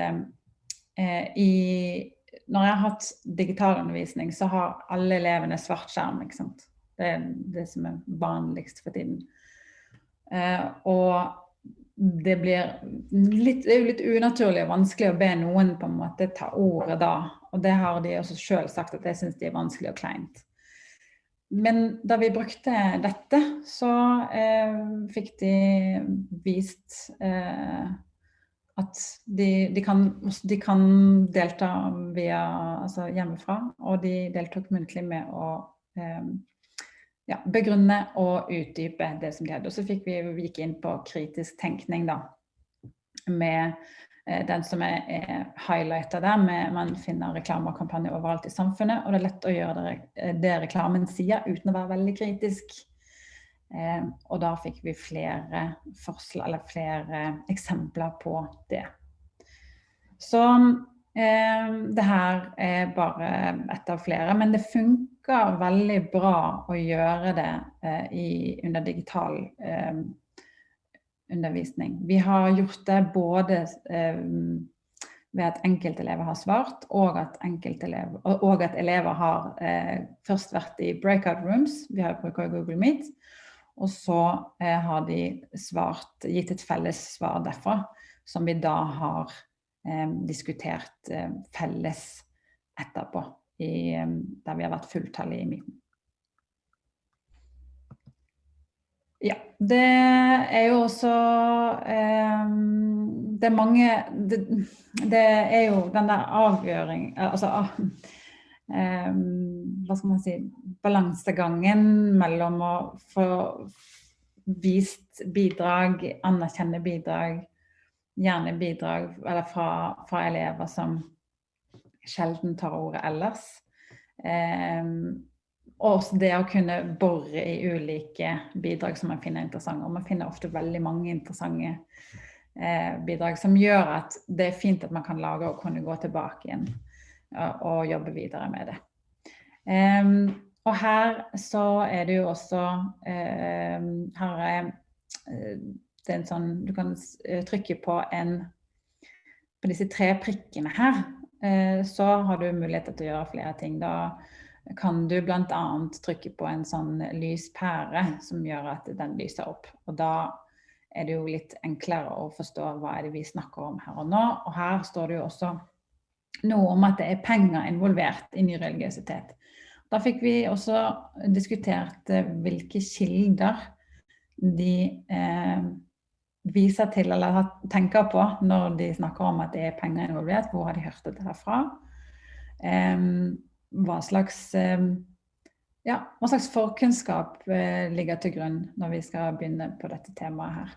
i Når jeg har hatt digitalundervisning, så har alle elevene svart skjerm, ikke sant. Det er det som er vanligst for tiden. Eh, og det blir litt, det er jo litt unaturlig og vanskelig å be noen på en måte ta ordet da. Og det har de også sjøl sagt at det syns de er vanskelig og kleint. Men da vi brukte dette, så eh, fikk de vist eh, at de, de, kan, de, kan, delta via, altså hjemmefra. Og de deltok muntlig med å eh, ja, begrunne og utdype det som de hadde. Og så vi, vi gikk inn på kritisk tenkning, da. Med eh, den som er, er highlighta der. Med, man finner reklame og kampanje overalt i samfunnet. Og det er lett å gjøre det, eh, det reklamen sier, uten å være veldig kritisk. Eh, og da fikk vi flere forslag, eller flere eksempler på det. Så eh, det her er bare ett av flere. Men det funker veldig bra å gjøre det eh, i, under digital eh, undervisning. Vi har gjort det både eh, ved at enkeltelever har svart, og at, enkeltelever, og at elever har eh, først vært i breakout rooms, vi har brukt Google Meet, og så eh, har de svart, gitt et felles svar derfra, som vi da har eh, diskutert felles etterpå i, der vi har vært fulltallige i midten. Ja, det er jo også eh, Det er mange det, det, er jo den der avgjøring Altså eh, Hva skal man si Balansegangen mellom å få vist bidrag, anerkjenne bidrag, gjerne bidrag eller fra, fra elever som sjelden tar ordet ellers. Eh, og også det å kunne bore i ulike bidrag som man finner interessante. Og man finner ofte veldig mange interessante eh, bidrag som gjør at det er fint at man kan lage og kunne gå tilbake igjen og, jobbe videre med det. Eh, og her så er det jo også Her er eh, det en sånn Du kan trykke på en på disse tre prikkene her, Eh, så har du muligheter til å gjøre flere ting. Da kan du bl.a. trykke på en sånn lyspære som gjør at den lyser opp. Og da er det jo litt enklere å forstå hva er det vi snakker om her og nå. Og her står det jo også noe om at det er penger involvert i ny religiøsitet. Da fikk vi også diskutert eh, hvilke kilder de eh, viser til eller tenker på når de snakker om at det er penger involvert. Hvor har de hørt dette her fra? Um, hva, slags, eh, ja, hva slags forkunnskap uh, ligger til grunn når vi skal begynne på dette temaet her?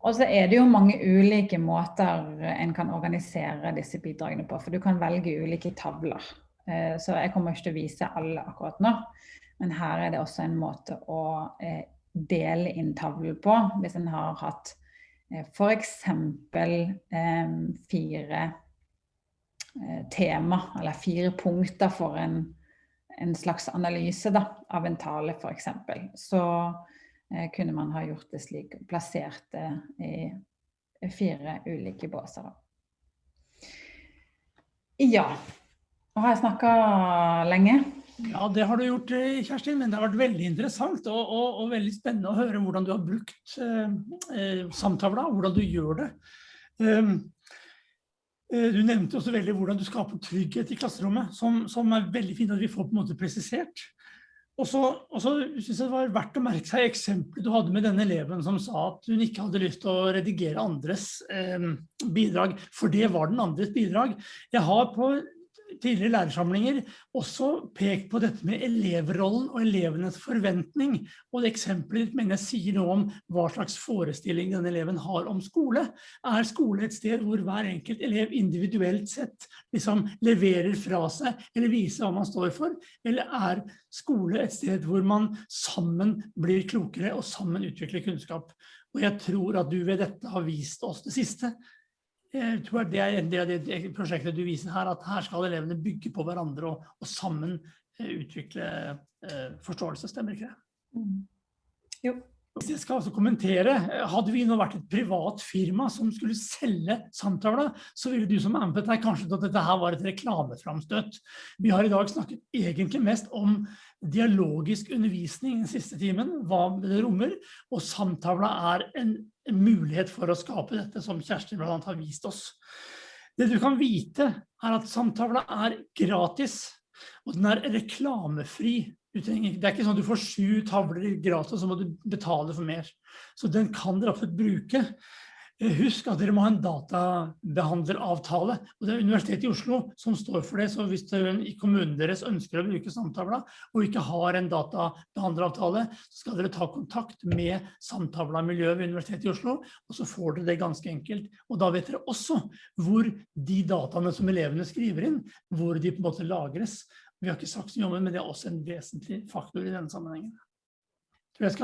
Og så er det jo mange ulike måter en kan organisere disse bidragene på. For du kan velge ulike tavler. Uh, så jeg kommer ikke til å vise alle akkurat nå. Men her er det også en måte å uh, dele inn tavlen på. Hvis en har hatt eh, f.eks. Eh, fire eh, tema, eller fire punkter for en, en slags analyse da, av en tale f.eks. Så eh, kunne man ha gjort det slik, plassert det i fire ulike båser. Ja. Har jeg snakka lenge? Ja, det har du gjort, eh, Kjerstin, men det har vært veldig interessant og, og, og veldig spennende å høre hvordan du har brukt eh, eh samtavla, hvordan du gjør det. Um, du nevnte også veldig hvordan du skaper trygghet i klasserommet, som, som, er veldig fint at vi får på en måte presisert. Og så, synes jeg det var verdt å merke seg eksempelet du hadde med denne eleven som sa at hun ikke hadde lyst til å redigere andres eh, bidrag, for det var den andres bidrag. Jeg har på tidligere lærersamlinger også pekt på dette med elevrollen og elevenes forventning. Og det eksempelet mener jeg sier noe om hva slags forestilling denne eleven har om skole. Er skole et sted hvor hver enkelt elev individuelt sett liksom leverer fra seg eller viser hva man står for? Eller er skole et sted hvor man sammen blir klokere og sammen utvikler kunnskap? Og jeg tror at du ved dette har vist oss det siste. Jeg tror det er en del av det prosjektet du viser her, at her skal elevene bygge på hverandre og, og sammen eh, utvikle eh, forståelse, stemmer ikke det? Mm. Jo. Hvis jeg skal altså kommentere, eh, hadde vi nå vært et privat firma som skulle selge samtaler, så ville du som er med på dette kanskje at dette her var et reklameframstøt. Vi har i dag snakket egentlig mest om dialogisk undervisning den siste timen, hva det rommer, og samtavla er en mulighet for å skape dette som Kjersti blant annet har vist oss. Det du kan vite er at samtavla er gratis, og den er reklamefri. Det er ikke sånn at du får sju tavler gratis, og så må du betale for mer. Så den kan dere absolutt bruke. Eh, husk at dere må ha en databehandleravtale, og det er Universitetet i Oslo som står for det, så hvis i kommunen deres ønsker å bruke samtavla, og ikke har en databehandleravtale, så skal dere ta kontakt med samtavla-miljøet ved Universitetet i Oslo, og så får dere det ganske enkelt. Og da vet dere også hvor de dataene som elevene skriver inn, hvor de på en måte lagres. Vi har ikke sagt så mye om det, men det er også en vesentlig faktor i denne sammenhengen. Tror jeg skal